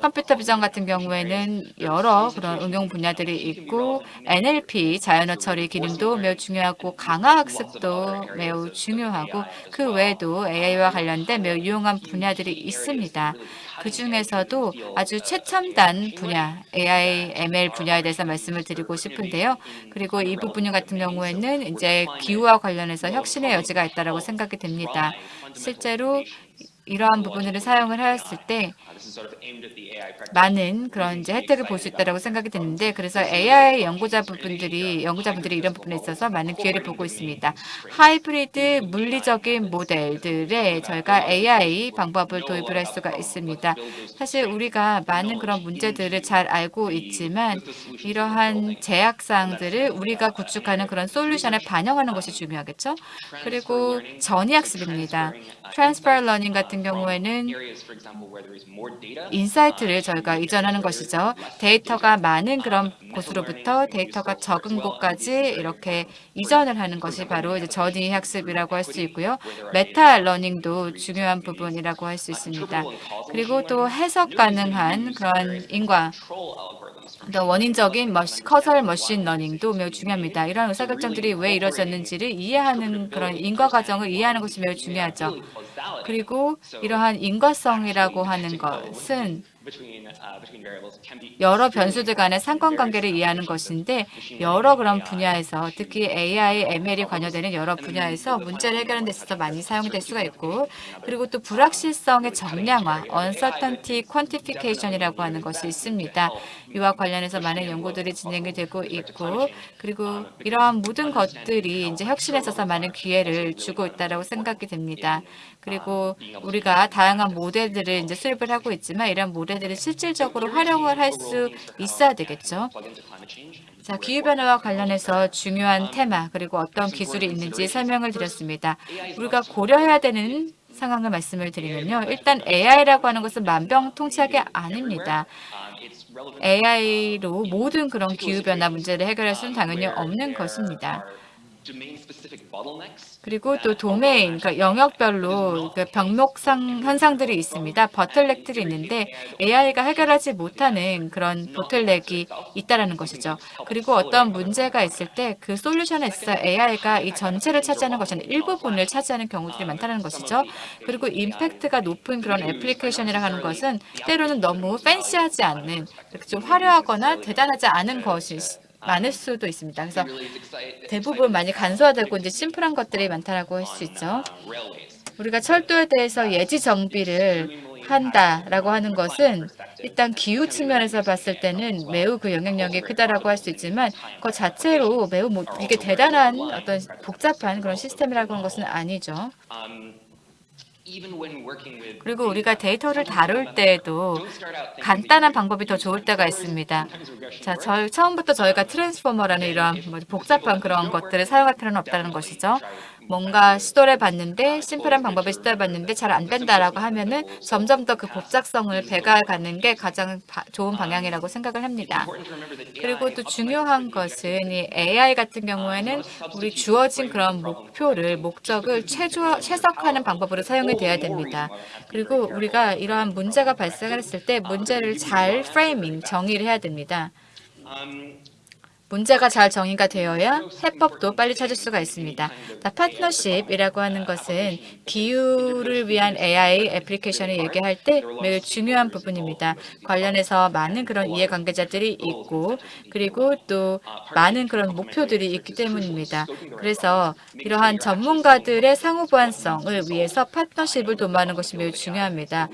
컴퓨터 비전 같은 경우에는 여러 그런 응용 분야들이 있고 NLP, 자연어 처리 기능도 매우 중요하고 강화 학습도 매우 중요하고 그 외에도 AI와 관련된 매우 유용한 분야들이 있습니다. 그 중에서도 아주 최첨단 분야, AI, ML 분야에 대해서 말씀을 드리고 싶은데요. 그리고 이 부분 같은 경우에는 이제 기후와 관련해서 혁신의 여지가 있다고 생각이 됩니다. 실제로 이러한 부분을 사용을 하였을 때 많은 그런 이제 혜택을 볼 수 있다고 생각이 드는데 그래서 AI 연구자 부분들이 연구자분들이 이런 부분에 있어서 많은 기회를 보고 있습니다. 하이브리드 물리적인 모델들에 저희가 AI 방법을 도입을 할 수가 있습니다. 사실 우리가 많은 그런 문제들을 잘 알고 있지만 이러한 제약사항들을 우리가 구축하는 그런 솔루션에 반영하는 것이 중요하겠죠. 그리고 전이학습입니다. transfer learning 같은 경우에는 insight를 저희가 이전하는 것이죠. 데이터가 많은 그런 곳으로부터 데이터가 적은 곳까지 이렇게 이전을 하는 것이 바로 이제 전이 학습이라고 할 수 있고요. meta learning도 중요한 부분이라고 할 수 있습니다. 그리고 또 해석 가능한 그런 인과 또 원인적인 machi, causal machine learning도 매우 중요합니다. 이러한 의사결정들이 왜 이루어졌는지를 이해하는 그런 인과 과정을 이해하는 것이 매우 중요하죠. 그리고 이러한 인과성이라고 하는 것은 uh, 여러 변수들 간의 상관관계를 이해하는 것인데 여러 그런 분야에서 특히 AI, ML이 관여되는 여러 분야에서 문제를 해결하는 데 있어서 많이 사용될 수가 있고 그리고 또 불확실성의 정량화, uncertainty quantification이라고 하는 것이 있습니다. 이와 관련해서 많은 연구들이 진행이 되고 있고 그리고 이러한 모든 것들이 이제 혁신에 있어서 많은 기회를 주고 있다라고 생각이 됩니다. 그리고 우리가 다양한 모델들을 이제 수립을 하고 있지만 이런 모델들을 실질적으로 활용을 할 수 있어야 되겠죠. 자, 기후변화와 관련해서 중요한 테마 그리고 어떤 기술이 있는지 설명을 드렸습니다. 우리가 고려해야 되는 상황을 말씀을 드리면요. 일단 AI라고 하는 것은 만병통치약이 아닙니다. um, AI로 모든 그런 기후변화 문제를 해결할 수는 당연히 없는 것입니다. 그리고 또 도메인, 그러니까 영역별로 그 병목상 현상들이 있습니다. 버틀렉들이 있는데 AI가 해결하지 못하는 그런 보틀렉이 있다라는 것이죠. 그리고 어떤 문제가 있을 때 그 솔루션에 있어 AI가 이 전체를 차지하는 것이 아니라 일부분을 차지하는 경우들이 많다는 것이죠. 그리고 임팩트가 높은 그런 애플리케이션이라 하는 것은 때로는 너무 팬시하지 않는 좀 화려하거나 대단하지 않은 것이 많을 수도 있습니다. 그래서 대부분 많이 간소화되고 이제 심플한 것들이 많다라고 할 수 있죠. uh, railways. 우리가 철도에 대해서 예지 정비를 한다라고 하는 것은 일단 기후 측면에서 봤을 때는 매우 그 영향력이 크다라고 할 수 있지만 그 자체로 매우 뭐 이게 대단한 어떤 복잡한 그런 시스템이라고 하는 것은 아니죠. 그리고 우리가 데이터를 다룰 때에도 간단한 방법이 더 좋을 때가 있습니다. 자, 저희 처음부터 저희가 트랜스포머라는 이런 뭐 복잡한 그런 것들을 사용할 필요는 없다는 것이죠. 뭔가 시도를 해봤는데 심플한 방법을 시도해봤는데 잘 안 된다라고 하면은 점점 더 그 복잡성을 배가가는 게 가장 바- 좋은 방향이라고 생각을 합니다. 그리고 또 중요한 것은 이 AI 같은 경우에는 우리 주어진 그런 목표를 목적을 최조 최적화하는 방법으로 사용이 돼야 됩니다. 그리고 우리가 이러한 문제가 발생했을 때 문제를 잘 프레이밍 정의를 해야 됩니다. 문제가 잘 정의가 되어야 해법도 빨리 찾을 수가 있습니다. 자, 파트너십이라고 하는 것은 기후를 위한 AI 애플리케이션을 얘기할 때 매우 중요한 부분입니다. 관련해서 많은 그런 이해관계자들이 있고 그리고 또 많은 그런 목표들이 있기 때문입니다. 그래서 이러한 전문가들의 상호 보완성을 위해서 파트너십을 도모하는 것이 매우 중요합니다.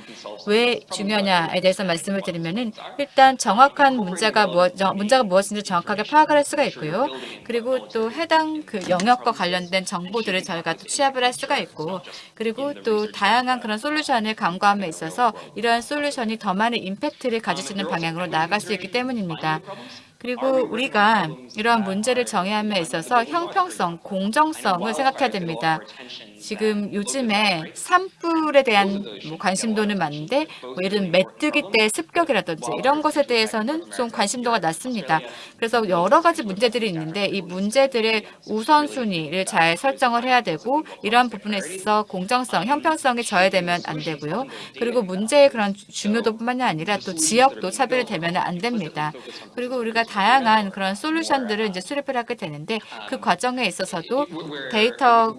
왜 중요하냐에 대해서 말씀을 드리면 은 일단 정확한 문제가 무엇 정- 문제가 무엇인지 정확하게 파악 을 할 수가 있고요. 그리고 또 해당 그 영역과 관련된 정보들을 저희가 또 취합을 할 수가 있고 그리고 또 다양한 그런 솔루션을 강구함에 있어서 이러한 솔루션이 더 많은 임팩트를 가질 수 있는 방향으로 나아갈 수 있기 때문입니다. 그리고 우리가 이러한 문제를 정의함에 있어서 형평성, 공정성을 생각해야 됩니다. 지금 요즘에 산불에 대한 뭐 관심도는 많은데 뭐 예를 들면 메뚜기 때 습격이라든지 이런 것에 대해서는 좀 관심도가 낮습니다. 그래서 여러 가지 문제들이 있는데 이 문제들의 우선순위를 잘 설정을 해야 되고 이러한 부분에 있어서 공정성, 형평성이 저해되면 안 되고요. 그리고 문제의 그런 중요도뿐만이 아니라 또 지역도 차별이 되면 안 됩니다. 그리고 우리가 다양한 그런 솔루션들을 이제 수립을 하게 되는데 그 과정에 있어서도 데이터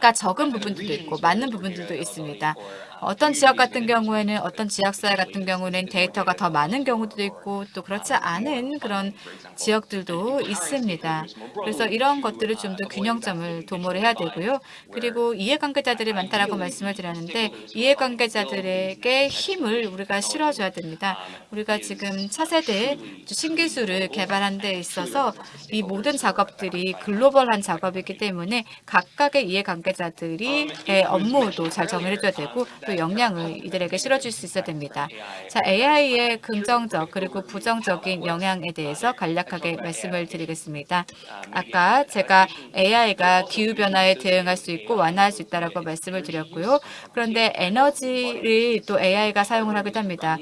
가 적은 부분들도 있고 많은 부분들도 있습니다. 어떤 지역 같은 경우에는 어떤 지역사회 같은 경우는 데이터가 더 많은 경우도 있고 또 그렇지 않은 그런 지역들도 있습니다. 그래서 이런 것들을 좀 더 균형점을 도모를 해야 되고요. 그리고 이해관계자들이 많다라고 말씀을 드렸는데 이해관계자들에게 힘을 우리가 실어줘야 됩니다. 우리가 지금 차세대 신기술을 개발한 데 있어서 이 모든 작업들이 글로벌한 작업이기 때문에 각각의 이해관계자들이 의 업무도 잘 정리해줘야 되고 또 역량을 이들에게 실어줄 수 있어야 됩니다. 자, AI의 긍정적 그리고 부정적인 영향에 대해서 간략 하게 말씀을 드리겠습니다. 아까 제가 AI가 기후변화에 대응할 수 있고 완화할 수 있다고 말씀을 드렸고요. 그런데 에너지를 또 AI가 사용을 하기도 합니다.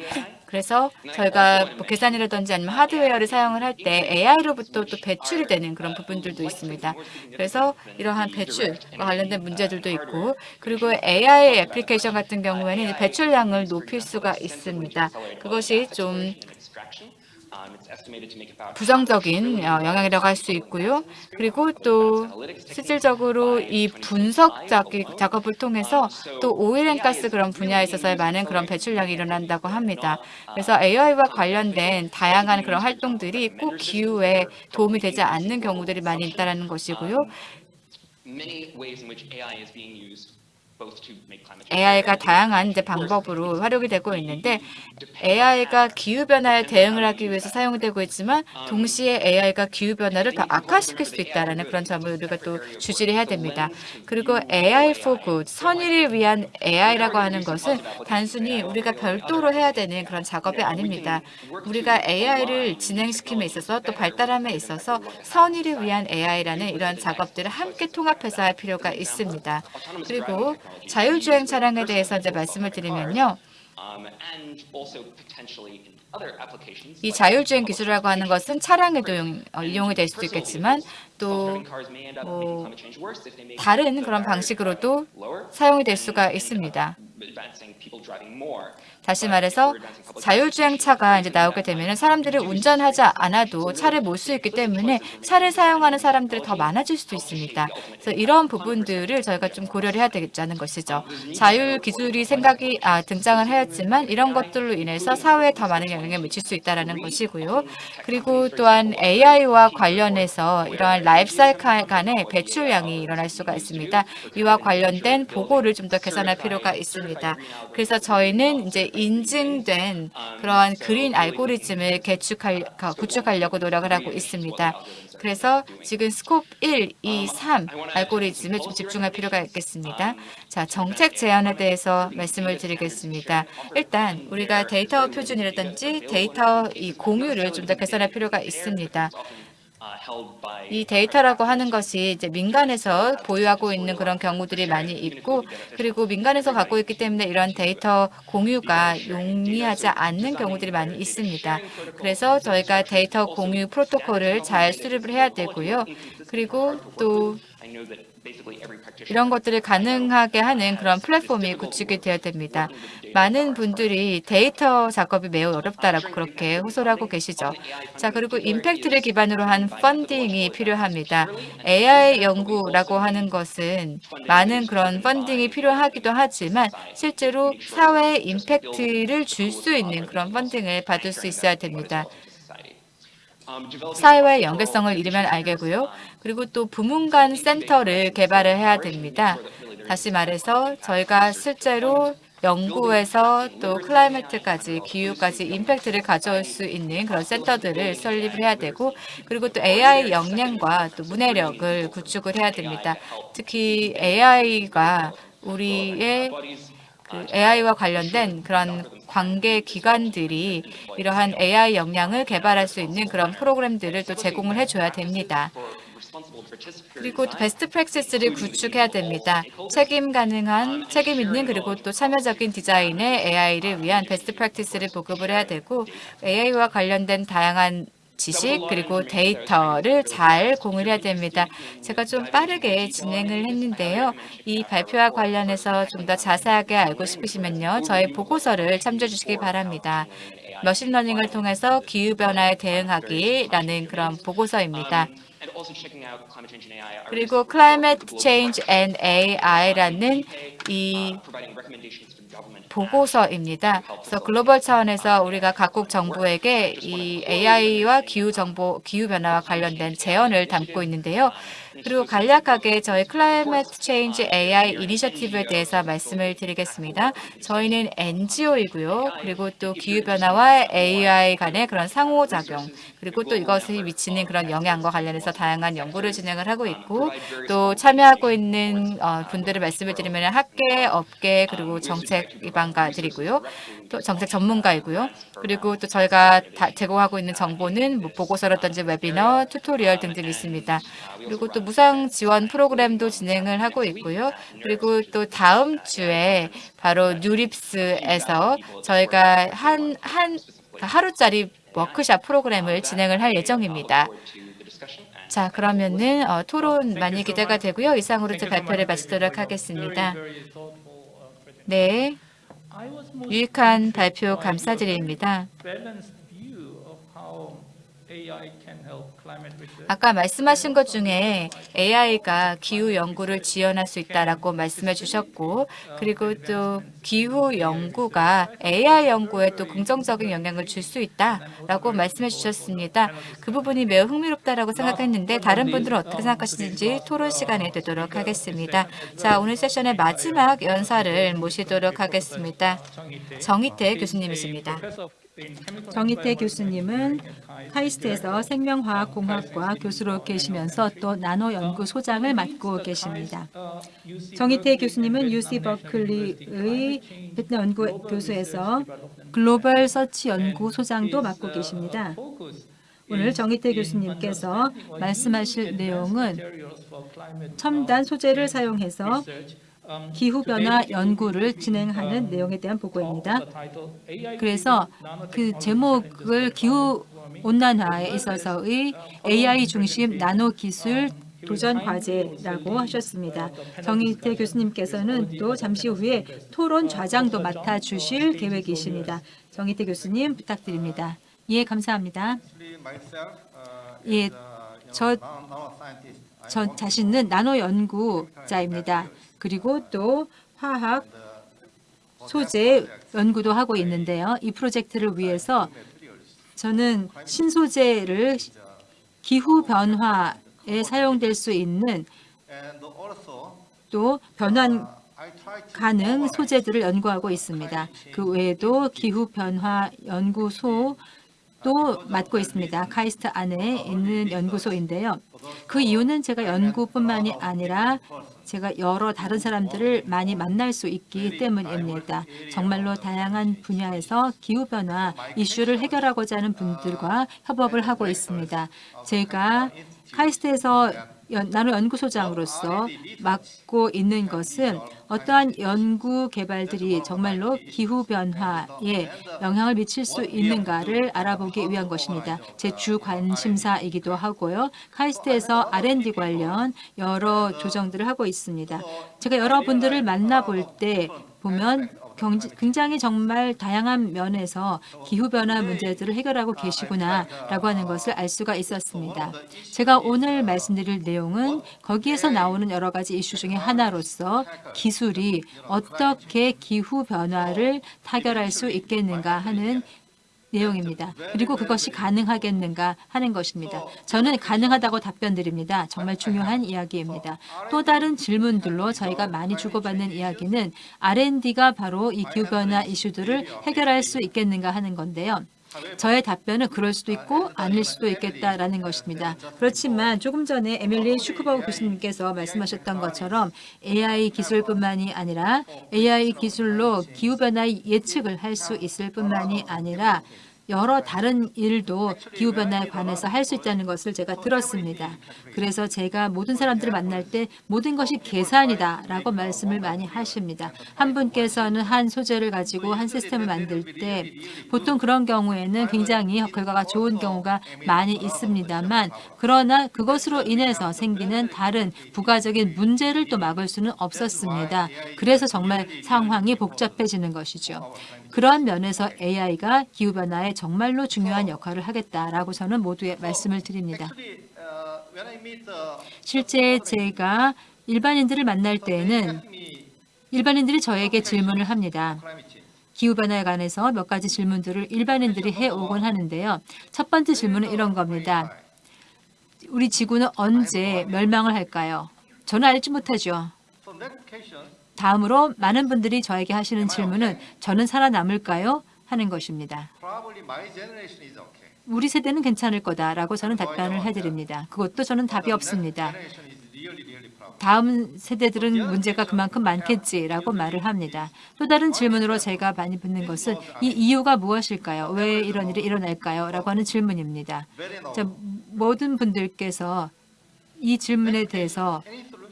그래서 저희가 뭐 계산이라든지 아니면 하드웨어를 사용을 할 때 AI로부터 또 배출이 되는 그런 부분들도 있습니다. 그래서 이러한 배출과 관련된 문제들도 있고 그리고 AI 애플리케이션 같은 경우에는 배출량을 높일 수가 있습니다. 그것이 좀 부정적인 어, 영향이라고 할 수 있고요. 그리고 또 실질적으로 이 분석 작- 작업을 통해서 또 oil and gas 그런 분야에 있어서의 많은 그런 배출량이 일어난다고 합니다. 그래서 AI와 관련된 다양한 그런 활동들이 꼭 기후에 도움이 되지 않는 경우들이 많이 있다는 것이고요. AI가 다양한 이제 방법으로 활용이 되고 있는데 AI가 기후 변화에 대응을 하기 위해서 사용되고 있지만 동시에 AI가 기후 변화를 더 악화시킬 수 있다라는 그런 점을 우리가 또 주지를 해야 됩니다. 그리고 AI for good, 선의를 위한 AI라고 하는 것은 단순히 우리가 별도로 해야 되는 그런 작업이 아닙니다. 우리가 AI를 진행시킴에 있어서 또 발달함에 있어서 선의를 위한 AI라는 이러한 작업들을 함께 통합해서 할 필요가 있습니다. 그리고 자율주행 차량에 대해서 이제 말씀을 드리면요. 이 자율주행 기술이라고 하는 것은 차량에도 이용- 어, 이용이 될 수도 있겠지만 또 뭐 다른 그런 방식으로도 사용이 될 수가 있습니다. 다시 말해서 자율주행차가 이제 나오게 되면 사람들이 운전하지 않아도 차를 몰 수 있기 때문에 차를 사용하는 사람들이 더 많아질 수도 있습니다. 그래서 이런 부분들을 저희가 좀 고려를 해야 되겠다는 것이죠. 자율 기술이 생각이 아, 등장을 하였지만 이런 것들로 인해서 사회에 더 많은 영향을 미칠 수 있다는 것이고요. 그리고 또한 AI와 관련해서 이러한 라이프사이클 간의 배출량이 일어날 수가 있습니다. 이와 관련된 보고를 좀 더 개선할 필요가 있습니다. 그래서 저희는 이제 인증된 그러한 그린 알고리즘을 개축할, 구축하려고 노력을 하고 있습니다. 그래서 지금 스콥 1, 2, 3 알고리즘에 좀 집중할 필요가 있겠습니다. 자, 정책 제안에 대해서 말씀을 드리겠습니다. 일단 우리가 데이터 표준이라든지 데이터 이 공유를 좀 더 개선할 필요가 있습니다. 이 데이터라고 하는 것이 이제 민간에서 보유하고 있는 그런 경우들이 많이 있고 그리고 민간에서 갖고 있기 때문에 이런 데이터 공유가 용이하지 않는 경우들이 많이 있습니다. 그래서 저희가 데이터 공유 프로토콜을 잘 수립을 해야 되고요. 그리고 또 이런 것들을 가능하게 하는 그런 플랫폼이 구축이 되어야 됩니다. 많은 분들이 데이터 작업이 매우 어렵다라고 그렇게 호소를 하고 계시죠. 자, 그리고 임팩트를 기반으로 한 펀딩이 필요합니다. AI 연구라고 하는 것은 많은 그런 펀딩이 필요하기도 하지만 실제로 사회에 임팩트를 줄 수 있는 그런 펀딩을 받을 수 있어야 됩니다. 사회와의 연계성을 이루면 알겠고요. 그리고 또 부문 간 센터를 개발을 해야 됩니다. 다시 말해서 저희가 실제로 연구에서 또 클라이매트까지 기후까지 임팩트를 가져올 수 있는 그런 센터들을 설립을 해야 되고 그리고 또 AI 역량과 또 문해력을 구축을 해야 됩니다. 특히 AI가 우리의 그 AI와 관련된 그런 관계 기관들이 이러한 AI 역량을 개발할 수 있는 그런 프로그램들을 또 제공을 해줘야 됩니다. 그리고 또 best practice를 구축해야 됩니다. 책임 가능한, 책임 있는 그리고 또 참여적인 디자인의 AI를 위한 best practice를 보급을 해야 되고 AI와 관련된 다양한 지식 그리고 데이터를 잘 공유를 해야 됩니다. 제가 좀 빠르게 진행을 했는데요. 이 발표와 관련해서 좀 더 자세하게 알고 싶으시면요. 저희 보고서를 참조해 주시기 바랍니다. machine learning을 통해서 기후변화에 대응하기라는 그런 보고서입니다. 그리고 Climate Change and AI라는 이 보고서입니다. 그래서 글로벌 차원에서 우리가 각국 정부에게 이 AI와 기후 정보, 기후 변화와 관련된 제언을 담고 있는데요. 그리고 간략하게 저희 Climate Change AI 이니셔티브에 대해서 말씀을 드리겠습니다. 저희는 NGO이고요. 그리고 또 기후변화와 AI 간의 그런 상호작용, 그리고 또 이것이 미치는 그런 영향과 관련해서 다양한 연구를 진행을 하고 있고 또 참여하고 있는 어, 분들을 말씀을 드리면 학계, 업계, 그리고 정책 기반가들이고요. 또 정책 전문가이고요. 그리고 또 저희가 다 제공하고 있는 정보는 뭐 보고서라든지 webinar, tutorial 등등 있습니다. 그리고 또 무상 지원 프로그램도 진행을 하고 있고요. 그리고 또 다음 주에 바로 NeurIPS에서 저희가 한, 한 하루짜리 워크샵 프로그램을 진행을 할 예정입니다. 자, 그러면은 어, 토론 많이 기대가 되고요. 이상으로 제 발표를 마치도록 하겠습니다. 네, 유익한 발표 감사드립니다. 아까 말씀하신 것 중에 AI가 기후 연구를 지원할 수 있다라고 말씀해 주셨고 그리고 또 기후 연구가 AI 연구에 또 긍정적인 영향을 줄 수 있다라고 말씀해 주셨습니다. 그 부분이 매우 흥미롭다라고 생각했는데 다른 분들은 어떻게 생각하시는지 토론 시간이 되도록 하겠습니다. 자, 오늘 세션의 마지막 연사를 모시도록 하겠습니다. 정희태 교수님이십니다. 정희태 교수님은 카이스트에서 생명화학공학과 교수로 계시면서 또 나노 연구소장을 맡고 계십니다. 정희태 교수님은 UC 버클리의 연구 교수에서 글로벌 서치 연구소장도 맡고 계십니다. 오늘 정희태 교수님께서 말씀하실 내용은 첨단 소재를 사용해서 기후변화 연구를 진행하는 내용에 대한 보고입니다. 그래서 그 제목을 기후 온난화에 있어서의 AI 중심 나노 기술 도전 과제라고 하셨습니다. 정희태 교수님께서는 또 잠시 후에 토론 좌장도 맡아주실 계획이십니다. 정희태 교수님 부탁드립니다. 예, 감사합니다. 예, 저, 저 자신은 나노 연구자입니다. 그리고 또 화학 소재 연구도 하고 있는데요. 이 프로젝트를 위해서 저는 신소재를 기후 변화에 사용될 수 있는 또 변환 가능 소재들을 연구하고 있습니다. 그 외에도 기후 변화 연구소 또 맡고 있습니다. 카이스트 안에 있는 연구소인데요. 그 이유는 제가 연구뿐만이 아니라 제가 여러 다른 사람들을 많이 만날 수 있기 때문입니다. 정말로 다양한 분야에서 기후변화 이슈를 해결하고자 하는 분들과 협업을 하고 있습니다. 제가 카이스트에서 나노 연구소장으로서 맡고 있는 것은 어떠한 연구 개발들이 정말로 기후변화에 영향을 미칠 수 있는가를 알아보기 위한 것입니다. 제 주 관심사이기도 하고요. 카이스트에서 R&D 관련 여러 조정들을 하고 있습니다. 제가 여러분들을 만나볼 때 보면 굉장히 정말 다양한 면에서 기후변화 문제들을 해결하고 계시구나라고 하는 것을 알 수가 있었습니다. 제가 오늘 말씀드릴 내용은 거기에서 나오는 여러 가지 이슈 중에 하나로서 기술이 어떻게 기후변화를 타결할 수 있겠는가 하는 내용입니다. 그리고 그것이 가능하겠는가 하는 것입니다. 저는 가능하다고 답변 드립니다. 정말 중요한 이야기입니다. 또 다른 질문들로 저희가 많이 주고받는 이야기는 R&D가 바로 이 기후변화 이슈들을 해결할 수 있겠는가 하는 건데요. 저의 답변은 그럴 수도 있고 아닐 수도 있겠다라는 것입니다. 그렇지만 조금 전에 에밀리 슈크버그 교수님께서 말씀하셨던 것처럼 AI 기술뿐만이 아니라 AI 기술로 기후변화 예측을 할 수 있을 뿐만이 아니라 여러 다른 일도 기후변화에 관해서 할 수 있다는 것을 제가 들었습니다. 그래서 제가 모든 사람들을 만날 때 모든 것이 계산이다 라고 말씀을 많이 하십니다. 한 분께서는 한 소재를 가지고 한 시스템을 만들 때 보통 그런 경우에는 굉장히 결과가 좋은 경우가 많이 있습니다만 그러나 그것으로 인해서 생기는 다른 부가적인 문제를 또 막을 수는 없었습니다. 그래서 정말 상황이 복잡해지는 것이죠. 그런 면에서 AI가 기후변화에 정말로 중요한 역할을 하겠다라고 저는 모두에 말씀을 드립니다. 실제 제가 일반인들을 만날 때에는 일반인들이 저에게 질문을 합니다. 기후변화에 관해서 몇 가지 질문들을 일반인들이 해오곤 하는데요. 첫 번째 질문은 이런 겁니다. 우리 지구는 언제 멸망을 할까요? 저는 알지 못하죠. 다음으로 많은 분들이 저에게 하시는 질문은 저는 살아남을까요? 하는 것입니다. 우리 세대는 괜찮을 거다라고 저는 답변을 해드립니다. 그것도 저는 답이 없습니다. 다음 세대들은 문제가 그만큼 많겠지라고 말을 합니다. 또 다른 질문으로 제가 많이 듣는 것은 이 이유가 무엇일까요? 왜 이런 일이 일어날까요? 라고 하는 질문입니다. 자. 모든 분들께서 이 질문에 대해서?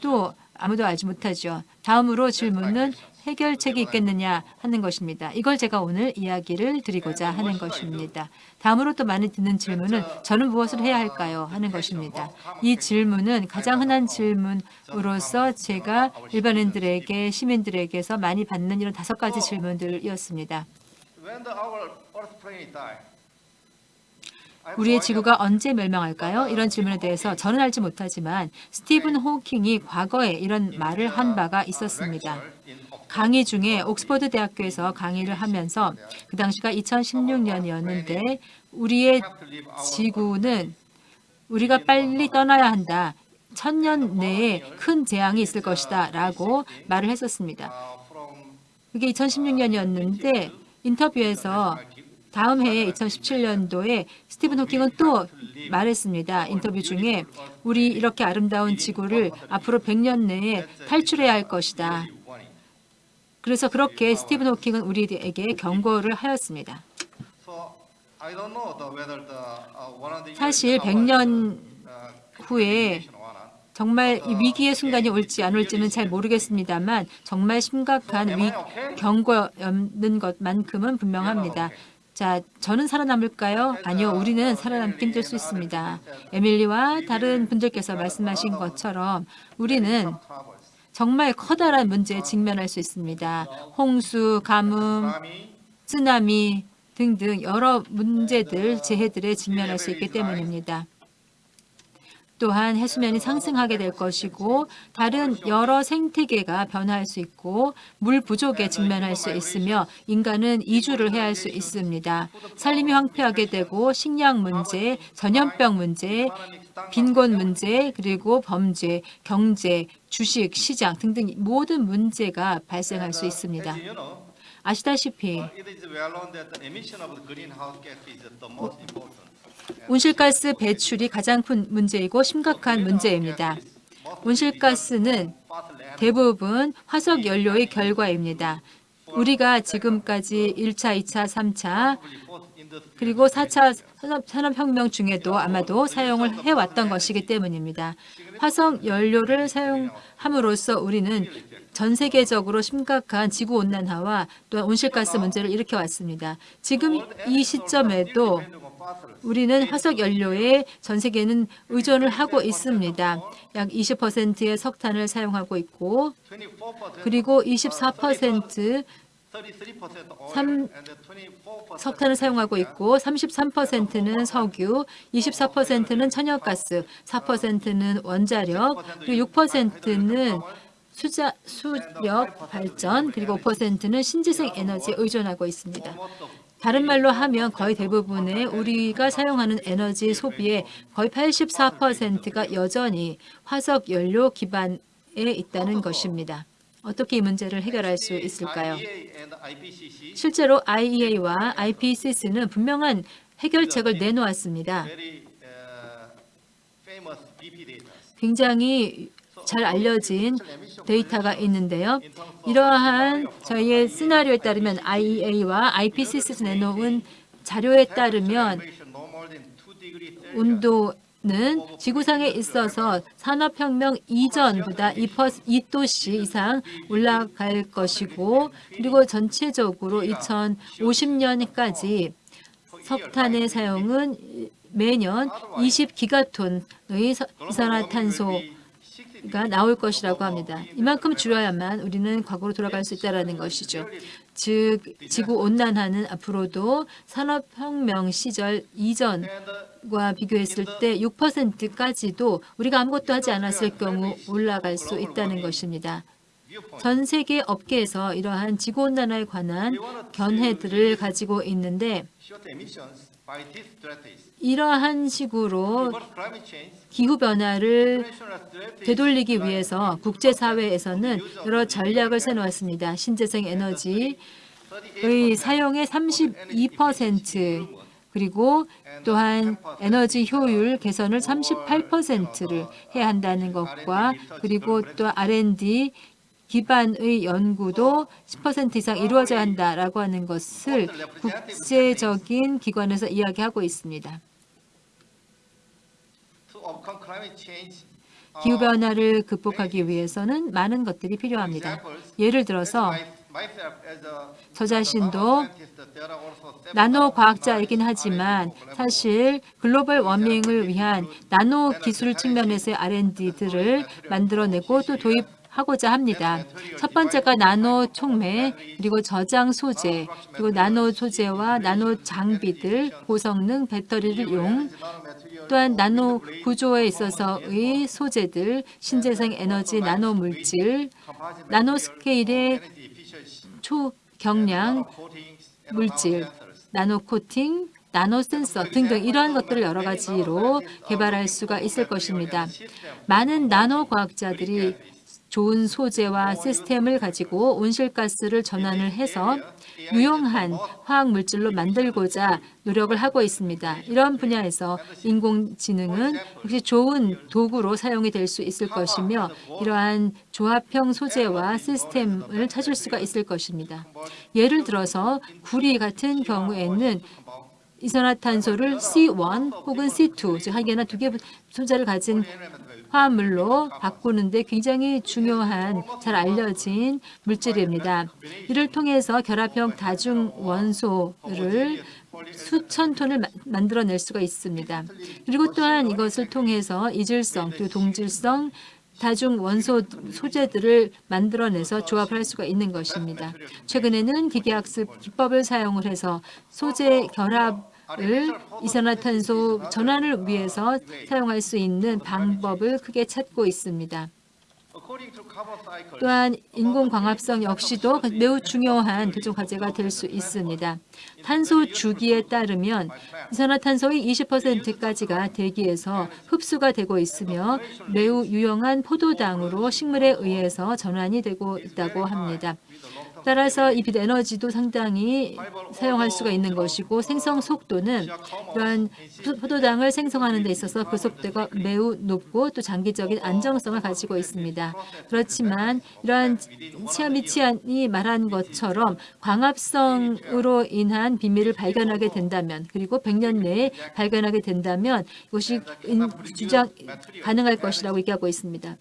또 아무도 알지 못하죠. 다음으로 질문은 해결책이 있겠느냐 하는 것입니다. 이걸 제가 오늘 이야기를 드리고자 하는 것입니다. 다음으로 또 많이 듣는 질문은 저는 무엇을 해야 할까요? 하는 것입니다. 이 질문은 가장 흔한 질문으로서 제가 일반인들에게 시민들에게서 많이 받는 이런 다섯 가지 질문들이었습니다. I have 우리의. 지구가 언제 멸망할까요? 이런 질문에 대해서 저는 알지 못하지만 스티븐 호킹이 과거에 이런 말을 한 바가 있었습니다. 강의 중에 옥스퍼드 대학교에서 강의를 하면서 그 당시가 2016년이었는데 우리의 지구는 우리가 빨리 떠나야 한다. 천년 내에 큰 재앙이 있을 것이다. 라고 말을 했었습니다. 그게 2016년이었는데 인터뷰에서 다음 해에 2017년도에 스티븐 호킹은 또 말했습니다. 인터뷰 중에 우리 이렇게 아름다운 지구를 앞으로 100년 내에 탈출해야 할 것이다. 그래서 그렇게 스티븐 호킹은 우리에게 경고를 하였습니다. Uh, 사실 years 100년 uh, 후에. 정말 이 위기의 순간이 올지 안 올지는 잘 모르겠습니다만 정말 심각한 위, 경고였는 것만큼은 분명합니다. 자, 저는 살아남을까요? 아니요, 우리는 살아남기 힘들 수 있습니다. 에밀리와 다른 분들께서 말씀하신 것처럼 우리는. 정말 커다란 문제에 직면할 수 있습니다. 홍수, 가뭄, 쓰나미 등등 여러 문제들, 재해들에 직면할 수 있기 때문입니다. 또한 해수면이 상승하게 될 것이고 다른 여러 생태계가 변화할 수 있고 물 부족에 직면할 수 있으며 인간은 이주를 해야 할 수 있습니다. 산림이 황폐하게 되고 식량 문제, 전염병 문제, 빈곤 문제, 그리고 범죄, 경제, 주식, 시장 등등 모든 문제가 발생할 수 있습니다. 아시다시피. 온실가스 배출이 가장 큰 문제이고 심각한 문제입니다. 온실가스는 대부분 화석 연료의 결과입니다. 우리가 지금까지 1차, 2차, 3차 그리고 4차 산업- 산업혁명 중에도 아마도 사용을 해왔던 것이기 때문입니다. 화석 연료를 사용함으로써 우리는 전 세계적으로 심각한 지구온난화와 또한 온실가스 문제를 일으켜왔습니다. 지금 이 시점에도 우리는 화석 연료에 전 세계는 의존을 하고 있습니다. 약 20%의 석탄을 사용하고 있고 그리고 24% 삼- 석탄을 사용하고 있고 33%는 석유, 24%는 천연가스, 4%는 원자력, 그리고 6%는 수자, 수력 발전, 그리고 5%는 신재생 에너지에 의존하고 있습니다. 다른 말로 하면 거의 대부분의 우리가 사용하는 에너지 소비의 거의 84%가 여전히 화석 연료 기반에 있다는 것입니다. 어떻게 이 문제를 해결할 수 있을까요? 실제로 IEA와 IPCC는 분명한 해결책을 내놓았습니다. 굉장히 잘 알려진 데이터가 있는데요. 이러한 저희의 시나리오에 따르면 IEA와 IPCC에서 내놓은 자료에 따르면 온도 는 지구상에 있어서 산업혁명 이전보다 2도씨 이상 올라갈 것이고 그리고 전체적으로 2050년까지 석탄의 사용은 매년 20기가톤의 이산화탄소 가 나올 것이라고 합니다. 이만큼 줄여야만 우리는 과거로 돌아갈 수 있다는 것이죠. 즉 지구 온난화는 앞으로도 산업혁명 시절 이전 과 비교했을 때 6%까지도 우리가 아무것도 하지 않았을 경우 올라갈 수 있다는 것입니다. 전 세계 업계에서 이러한 지구온난화에 관한 견해들을 가지고 있는데 CO2 emissions by these strategies. 이러한 식으로 기후변화를 되돌리기 위해서 국제사회에서는 여러 전략을 세놓았습니다. 신재생 에너지의 사용의 32% 그리고 또한 에너지 효율 개선을 38%를 해야 한다는 것과 그리고 또 R&D 기반의 연구도 10% 이상 이루어져야 한다라고 하는 것을 국제적인 기관에서 이야기하고 있습니다. 기후변화를 극복하기 위해서는 많은 것들이 필요합니다. 예를 들어서 저 자신도 나노 과학자이긴 하지만 사실 글로벌 워밍을 위한 나노 기술 측면에서의 R&D들을 만들어내고 또 도입 하고자 합니다. 첫 번째가 나노 촉매, 그리고 저장 소재, 그리고 나노 소재와 나노 장비들, 고성능 배터리를 이용, 또한 나노 구조에 있어서의 소재들, 신재생 에너지 나노 물질, 나노 스케일의 초 경량 물질, 나노 코팅, 나노 센서 등등 이러한 것들을 여러 가지로 개발할 수가 있을 것입니다. 많은 나노 과학자들이 좋은 소재와 시스템을 가지고 온실가스를 전환을 해서 유용한 화학 물질로 만들고자 노력을 하고 있습니다. 이런 분야에서 인공지능은 역시 좋은 도구로 사용이 될 수 있을 것이며 이러한 조합형 소재와 시스템을 찾을 수가 있을 것입니다. 예를 들어서 구리 같은 경우에는 이산화탄소를 C1 혹은 C2, 즉 하기에나 두 개 소재를 가진 화합물로 바꾸는데 굉장히 중요한 잘 알려진 물질입니다. 이를 통해서 결합형 다중 원소를 수천 톤을 마- 만들어낼 수가 있습니다. 그리고 또한 이것을 통해서 이질성 그리고 동질성 다중 원소 소재들을 만들어내서 조합을 할 수가 있는 것입니다. 최근에는 기계학습 기법을 사용을 해서 소재 결합 을 이산화탄소 전환을 위해서 사용할 수 있는 방법을 크게 찾고 있습니다. 또한 인공광합성 역시도 매우 중요한 도전 과제가 될 수 있습니다. 탄소 주기에 따르면 이산화탄소의 20%까지가 대기에서 흡수가 되고 있으며 매우 유용한 포도당으로 식물에 의해서 전환이 되고 있다고 합니다. 따라서 이빛 에너지도 상당히 사용할 수가 있는 것이고 생성 속도는 이러한 포도당을 생성하는 데 있어서 그 속도가 매우 높고 또 장기적인 안정성을 가지고 있습니다. 그렇지만 이러한 치아미치안이 말한 것처럼 광합성으로 인한 비밀을 발견하게 된다면 그리고 100년 내에 발견하게 된다면 이것이 인- 주장 가능할 것이라고 얘기하고 있습니다.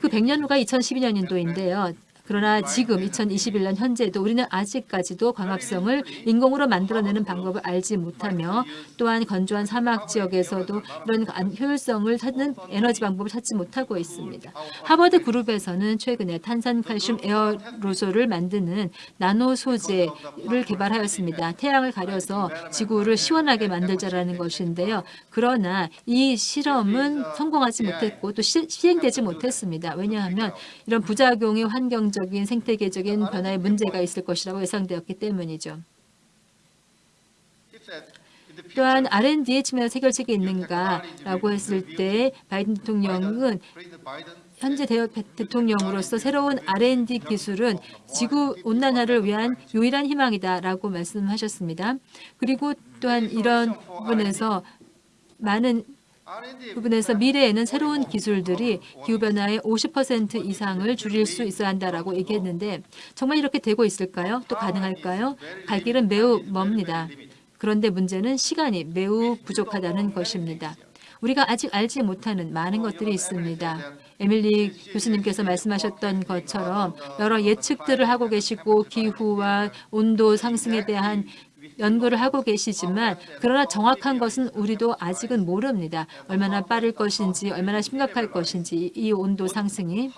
그 100년 후가 2012년인도인데요. 그러나 지금 2021년 현재도 우리는 아직까지도 광합성을 인공으로 만들어내는 방법을 알지 못하며 또한 건조한 사막 지역에서도 이런 안- 효율성을 찾는 에너지 방법을 찾지 못하고 있습니다. 하버드 그룹에서는 최근에 탄산칼슘 에어로졸을 만드는 나노 소재를 개발하였습니다. 태양을 가려서 지구를 시원하게 만들자라는 것인데요. 그러나 이 실험은 성공하지 못했고 또 시, 시행되지 못했습니다. 왜냐하면 이런 부작용의 환경 적인 생태계적인 변화에 문제가 있을 것이라고 예상되었기 때문이죠. 또한 R&D의 측면에서 해결책이 있는가라고 했을 때 바이든 대통령은 현재 대- 대통령으로서 새로운 R&D 기술은 지구 온난화를 위한 유일한 희망이다라고 말씀하셨습니다. 그리고 또한 이런 부분에서 많은 부분에서 미래에는 새로운 기술들이 기후변화의 50% 이상을 줄일 수 있어야 한다라고 얘기했는데 정말 이렇게 되고 있을까요? 또 가능할까요? 갈 길은 매우 멉니다. 그런데 문제는 시간이 매우 부족하다는 것입니다. 우리가 아직 알지 못하는 많은 것들이 있습니다. 에밀리 교수님께서 말씀하셨던 것처럼 여러 예측들을 하고 계시고 기후와 온도 상승에 대한 연구를 하고 계시지만 그러나 정확한 것은 우리도 아직은 모릅니다. 얼마나 빠를 것인지 얼마나 심각할 것인지 이 온도 상승이.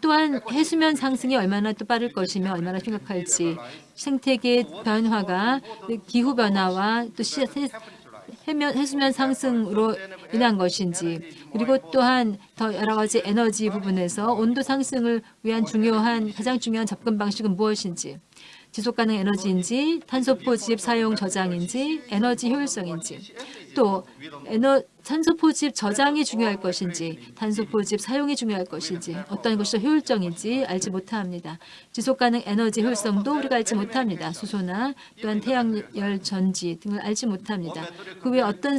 또한 해수면 상승이 얼마나 또 빠를 것이며 얼마나 심각할지. 생태계 변화가 기후 변화와 또 시- 세- 해면, 해수면 상승으로 인한 것인지. 그리고 또한 더 여러 가지 에너지 부분에서 온도 상승을 위한 중요한 가장 중요한 접근 방식은 무엇인지 지속가능 에너지인지 탄소 포집 사용 저장인지 에너지 효율성인지 또 에너 탄소 포집 저장이 중요할 것인지 탄소 포집 사용이 중요할 것인지 어떤 것이 더 효율적인지 알지 못합니다. 지속 가능 에너지 효율성도 우리가 알지 못합니다. 수소나 또한 태양열 전지 등을 알지 못합니다. 그 외에 어떤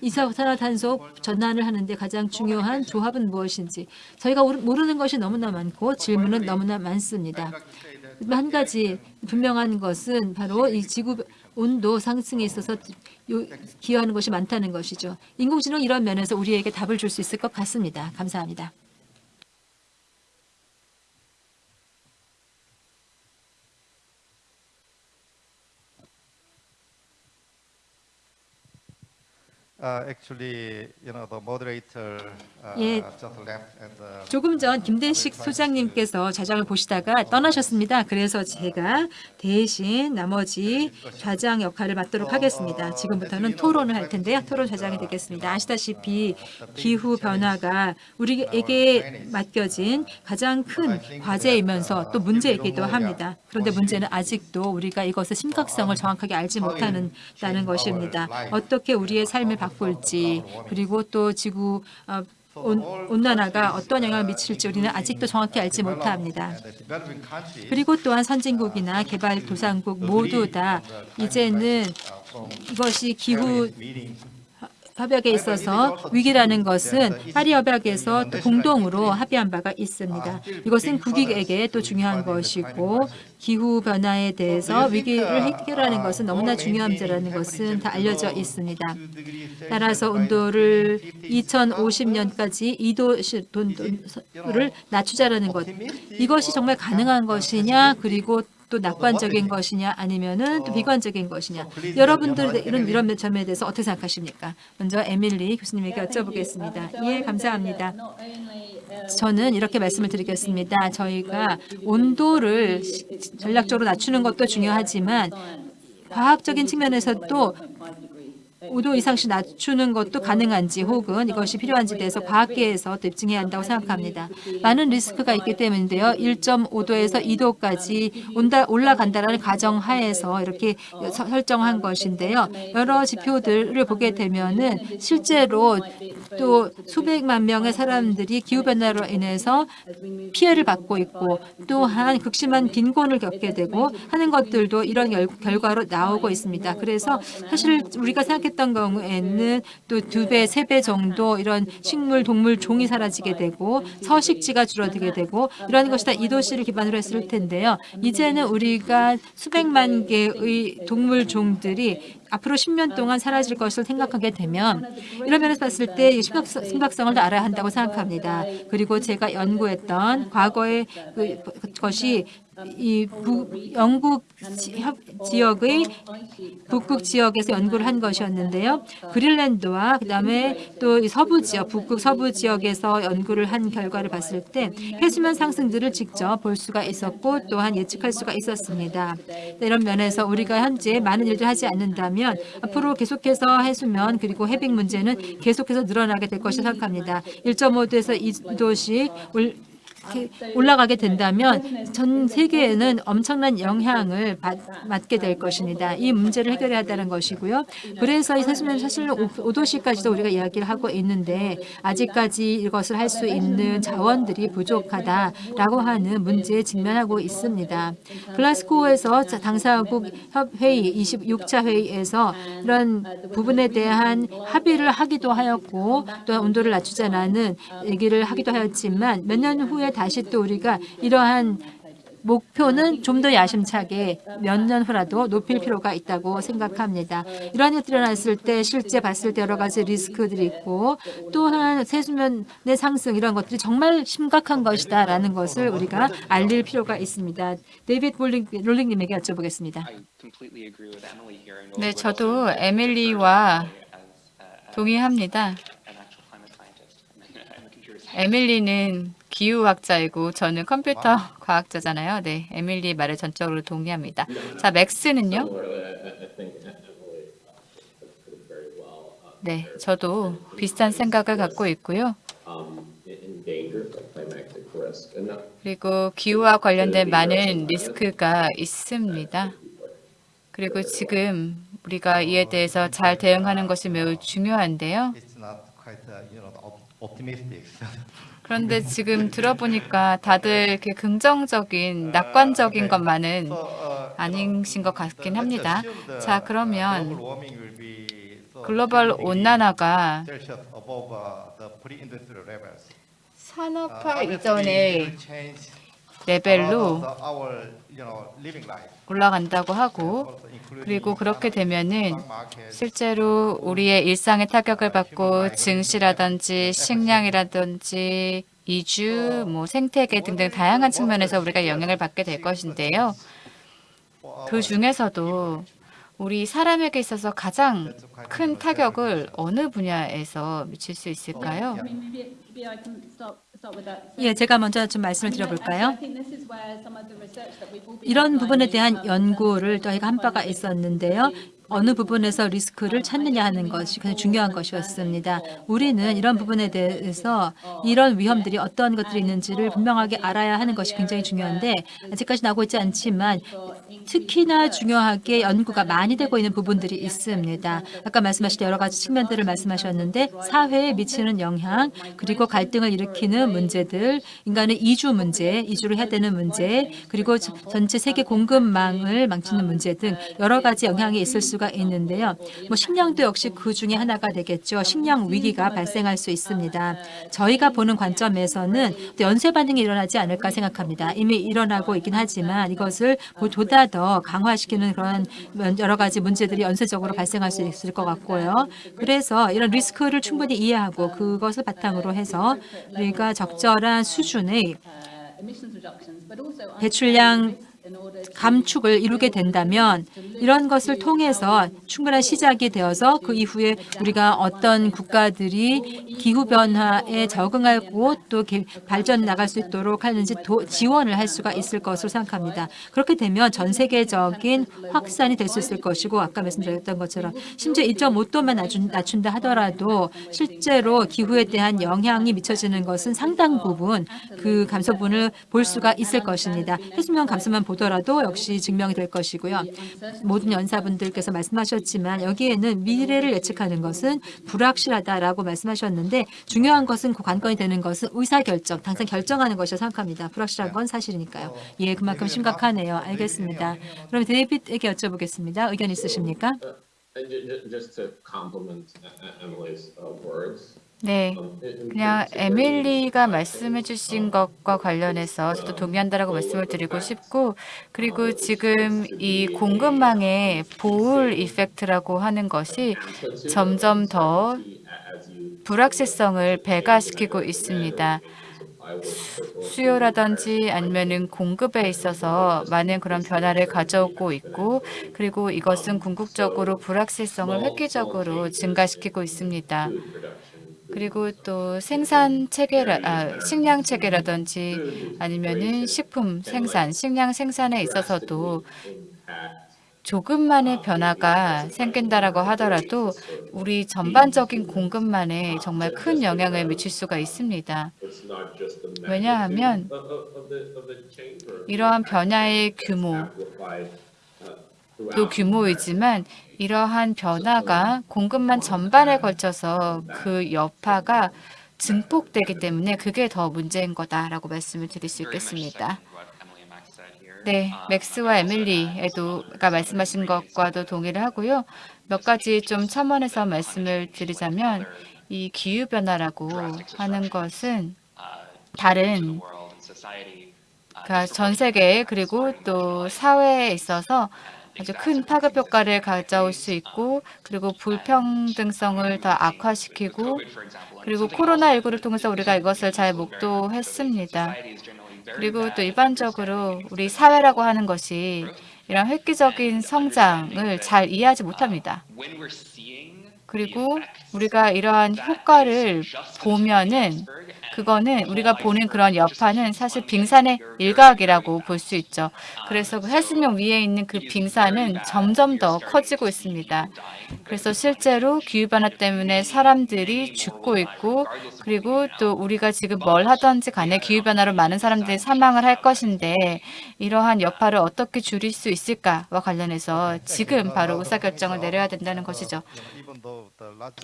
이산화탄소 전환을 하는데 가장 중요한 조합은 무엇인지 저희가 모르는 것이 너무나 많고 질문은 너무나 많습니다. 한 가지 분명한 것은 바로 이 지구 온도 상승에 있어서 요- 기여하는 것이 많다는 것이죠. 인공지능 이런 면에서 우리에게 답을 줄 수 있을 것 같습니다. 감사합니다. Actually, you know, the moderator uh, 예. just left and uh, 조금 전 김대식 소장님께서 좌장을 보시다가 떠나셨습니다. 그래서 제가 대신 나머지 좌장 역할을 맡도록 하겠습니다. 지금부터는 토론을 할 텐데요. 토론 좌장이 되겠습니다. 아시다시피 기후 변화가 우리에게 맡겨진 가장 큰 과제이면서 또 문제이기도 합니다. 그런데 문제는 아직도 우리가 이것의 심각성을 정확하게 알지 못하는 것입니다. 어떻게 우리의 삶을 바꿀 지 그리고 또 지구 어, 온, 온난화가 어떤 영향을 미칠지 우리는 아직도 정확히 알지 못합니다. 그리고 또한 선진국이나 개발도상국 모두 다 이제는 이것이 기후 협약에 있어서 위기라는 것은 파리 협약에서 또 공동으로 합의한 바가 있습니다. 이것은 국익에게 또 중요한 것이고 기후 변화에 대해서 위기를 해결하는 것은 너무나 중요한 문제라는 것은 다 알려져 있습니다. 따라서 온도를 2050년까지 2도를 낮추자라는 것 이것이 정말 가능한 것이냐 그리고 또 낙관적인 것이냐 아니면은 또 비관적인 것이냐 여러분들 이런 이런 점에 대해서 어떻게 생각하십니까? 먼저 에밀리 교수님에게 여쭤보겠습니다. 예, 감사합니다. 저는 이렇게 말씀을 드리겠습니다. 저희가 온도를 시- 전략적으로 낮추는 것도 중요하지만 과학적인 측면에서도 5도 이상씩 낮추는 것도 가능한지 혹은 이것이 필요한지에 대해서 과학계에서 또 입증해야 한다고 생각합니다. 많은 리스크가 있기 때문인데요. 1.5도에서 2도까지 온다, 올라간다는 가정하에서 이렇게 서- 설정한 것인데요. 여러 지표들을 보게 되면은 실제로 또 수백만 명의 사람들이 기후변화로 인해서 피해를 받고 있고 또한 극심한 빈곤을 겪게 되고 하는 것들도 이런 결, 결과로 나오고 있습니다. 그래서 사실 우리가 생각했던 경우에는 또 두 배, 세 배 정도 이런 식물, 동물 종이 사라지게 되고 서식지가 줄어들게 되고 이런 것이 다 이도시를 기반으로 했을 텐데요. 이제는 우리가 수백만 개의 동물 종들이 앞으로 10년 동안 사라질 것을 생각하게 되면 이런 면에서 봤을 때 심각성, 심각성을 더 알아야 한다고 생각합니다. 그리고 제가 연구했던 과거의 그 것이 이 부, 영국 지, 협- 지역의 북극 지역에서 연구를 한 것이었는데요. 그린랜드와 그다음에 또이 서부 지역, 북극 서부 지역에서 연구를 한 결과를 봤을 때 해수면 상승들을 직접 볼 수가 있었고 또한 예측할 수가 있었습니다. 네, 이런 면에서 우리가 현재 많은 일을 하지 않는다면 앞으로 계속해서 해수면 그리고 해빙 문제는 계속해서 늘어나게 될 것이라 생각합니다. 1.5도에서 2도씩 올 이렇게 올라가게 된다면 전 세계에는 엄청난 영향을 받, 받게 될 것입니다. 이 문제를 해결해야 한다는 것이고요. 그래서 이 사실은 사실 5도시까지도 우리가 이야기를 하고 있는데 아직까지 이것을 할 수 있는 자원들이 부족하다라고 하는 문제에 직면하고 있습니다. 글라스고에서 당사국 협회의 26차 회의에서 이런 부분에 대한 합의를 하기도 하였고 또 온도를 낮추자라는 얘기를 하기도 하였지만 몇 년 후에 다시 또 우리가 이러한 목표는 좀 더 야심차게 몇 년 후라도 높일 필요가 있다고 생각합니다. 이러한 일들이 일어났을 때 실제 봤을 때 여러 가지 리스크들이 있고 또한 해수면의 상승 이런 것들이 정말 심각한 것이다 라는 것을 우리가 알릴 필요가 있습니다. 데이비드 롤링, 롤링님에게 여쭤보겠습니다. I completely agree with Emily here. and 네, 저도 에밀리와 uh, 동의합니다. 에밀리는 기후학자이고 저는 컴퓨터 과학자잖아요. 네, 에밀리의 말에 전적으로 동의합니다. 자, 맥스는요? 네, 저도 비슷한 생각을 갖고 있고요. 그리고 기후와 관련된 많은 리스크가 있습니다. 그리고 지금 우리가 이에 대해서 잘 대응하는 것이 매우 중요한데요. Uh. 그런데 지금 들어보니까 다들 이렇게 긍정적인, 낙관적인 것만은 uh, 아니신 것 같긴 합니다. 자, uh, 그러면 글로벌 10 degrees 온난화가 uh. 산업화 Uh, 이전의 레벨로. 올라간다고 하고 그리고 그렇게 되면은 실제로 우리의 일상에 타격을 받고 증시라든지 식량이라든지 이주, 뭐 생태계 등등 다양한 측면에서 우리가 영향을 받게 될 것인데요. 그 중에서도 우리 사람에게 있어서 가장 큰 타격을 어느 분야에서 미칠 수 있을까요? 예, 제가 먼저 좀 말씀을 드려볼까요? 이런 부분에 대한 연구를 저희가 한 바가 있었는데요. 어느 부분에서 리스크를 찾느냐 하는 것이 굉장히 중요한 것이었습니다. 우리는 이런 부분에 대해서 이런 위험들이 어떤 것들이 있는지를 분명하게 알아야 하는 것이 굉장히 중요한데 아직까지 나오고 있지 않지만 특히나 중요하게 연구가 많이 되고 있는 부분들이 있습니다. 아까 말씀하신 여러 가지 측면들을 말씀하셨는데 사회에 미치는 영향 그리고 갈등을 일으키는 문제들 인간의 이주 문제, 이주를 해야 되는 문제 그리고 저- 전체 세계 공급망을 망치는 문제 등 여러 가지 영향이 있을 수가 있는데요. 뭐 식량도 역시 그 중에 하나가 되겠죠. 식량 위기가 발생할 수 있습니다. 저희가 보는 관점에서는 또 연쇄 반응이 일어나지 않을까 생각합니다. 이미 일어나고 있긴 하지만 이것을 보다 더 강화시키는 그런 여러 가지 문제들이 연쇄적으로 발생할 수 있을 것 같고요. 그래서 이런 리스크를 충분히 이해하고 그것을 바탕으로 해서 우리가 적절한 수준의 배출량 감축을 이루게 된다면 이런 것을 통해서 충분한 시작이 되어서 그 이후에 우리가 어떤 국가들이 기후 변화에 적응하고 또 개- 발전 나갈 수 있도록 하는지 도- 지원을 할 수가 있을 것으로 생각합니다. 그렇게 되면 전 세계적인 확산이 될 수 있을 것이고 아까 말씀드렸던 것처럼 심지어 2.5도만 낮춘, 낮춘다 하더라도 실제로 기후에 대한 영향이 미쳐지는 것은 상당 부분 그 감소분을 볼 수가 있을 것입니다. 해수면 감소만 보더라도 역시 증명이 될 것이고요. 모든 연사분들께서 말씀하셨지만 여기에는 미래를 예측하는 것은 불확실하다라고 말씀하셨는데 중요한 것은 그 관건이 되는 것은 의사결정, 당장 결정하는 것이라 생각합니다. 불확실한 건 사실이니까요. 예, 그만큼 심각하네요. 알겠습니다. 그럼 데이빗에게 여쭤보겠습니다. 의견 있으십니까? and ju- just to complement E- Emily's uh, words. 네. in 그냥 에밀리가 말씀해 주신 것과 관련해서 저도 동의한다라고 말씀을 드리고 싶고 그리고 지금 이 공급망의 보울 이펙트라고 하는 것이 점점 더 불확실성을 배가시키고 있습니다. 수요라든지 아니면은 공급에 있어서 많은 그런 변화를 가져오고 있고 그리고 이것은 궁극적으로 불확실성을 획기적으로 증가시키고 있습니다. 그리고 또 생산 체계라 아, 식량 체계라든지 아니면은 식품 생산, 식량 생산에 있어서도 조금만의 변화가 생긴다라고 하더라도 우리 전반적인 공급망에 정말 큰 영향을 미칠 수가 있습니다. 왜냐하면 이러한 변화의 규모 또 throughout 규모이지만 이러한 변화가 공급망 전반에 걸쳐서 그 여파가 증폭되기 때문에 그게 더 문제인 거다라고 말씀을 드릴 수 있겠습니다. 네, 맥스와 에밀리에도가 말씀하신 것과도 동의를 하고요. 몇 가지 좀 첨언해서 말씀을 드리자면 이 기후 변화라고 하는 것은 다른 그러니까 전 세계 그리고 또 사회에 있어서 아주 큰 파급 효과를 가져올 수 있고 그리고 불평등성을 더 악화시키고 그리고 something else 코로나19를 통해서 우리가 이것을 잘 목도했습니다. 그리고 또 일반적으로 우리 사회라고 하는 것이 이런 획기적인 성장을 잘 이해하지 못합니다. 그리고 우리가 이러한 효과를 보면은 그거는 우리가 보는 그런 여파는 사실 빙산의 일각이라고 볼 수 있죠. 그래서 그 해수면 위에 있는 그 빙산은 점점 더 커지고 있습니다. 그래서 실제로 기후변화 때문에 사람들이 죽고 있고 그리고 또 우리가 지금 뭘 하든지 간에 기후변화로 많은 사람들이 사망을 할 것인데 이러한 여파를 어떻게 줄일 수 있을까와 관련해서 지금 바로 의사결정을 내려야 된다는 것이죠.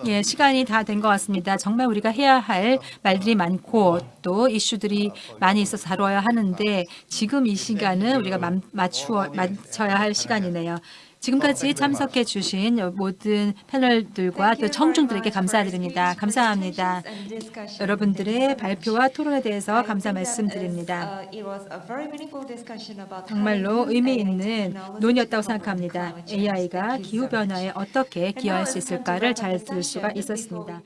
예, 시간이 다 된 것 같습니다. 정말 우리가 해야 할 말들이 많고 또 이슈들이 많이 있어서 다뤄야 하는데 지금 이 시간은 우리가 맘- 맞추어 맞춰야 할 시간이네요. 지금까지 참석해 주신 모든 패널들과 또 청중들에게 감사드립니다. 감사합니다. 여러분들의 발표와 토론에 대해서 감사 말씀드립니다. 정말로 의미 있는 논의였다고 생각합니다. AI가 기후변화에 어떻게 기여할 수 있을까를 잘 들을 수가 있었습니다.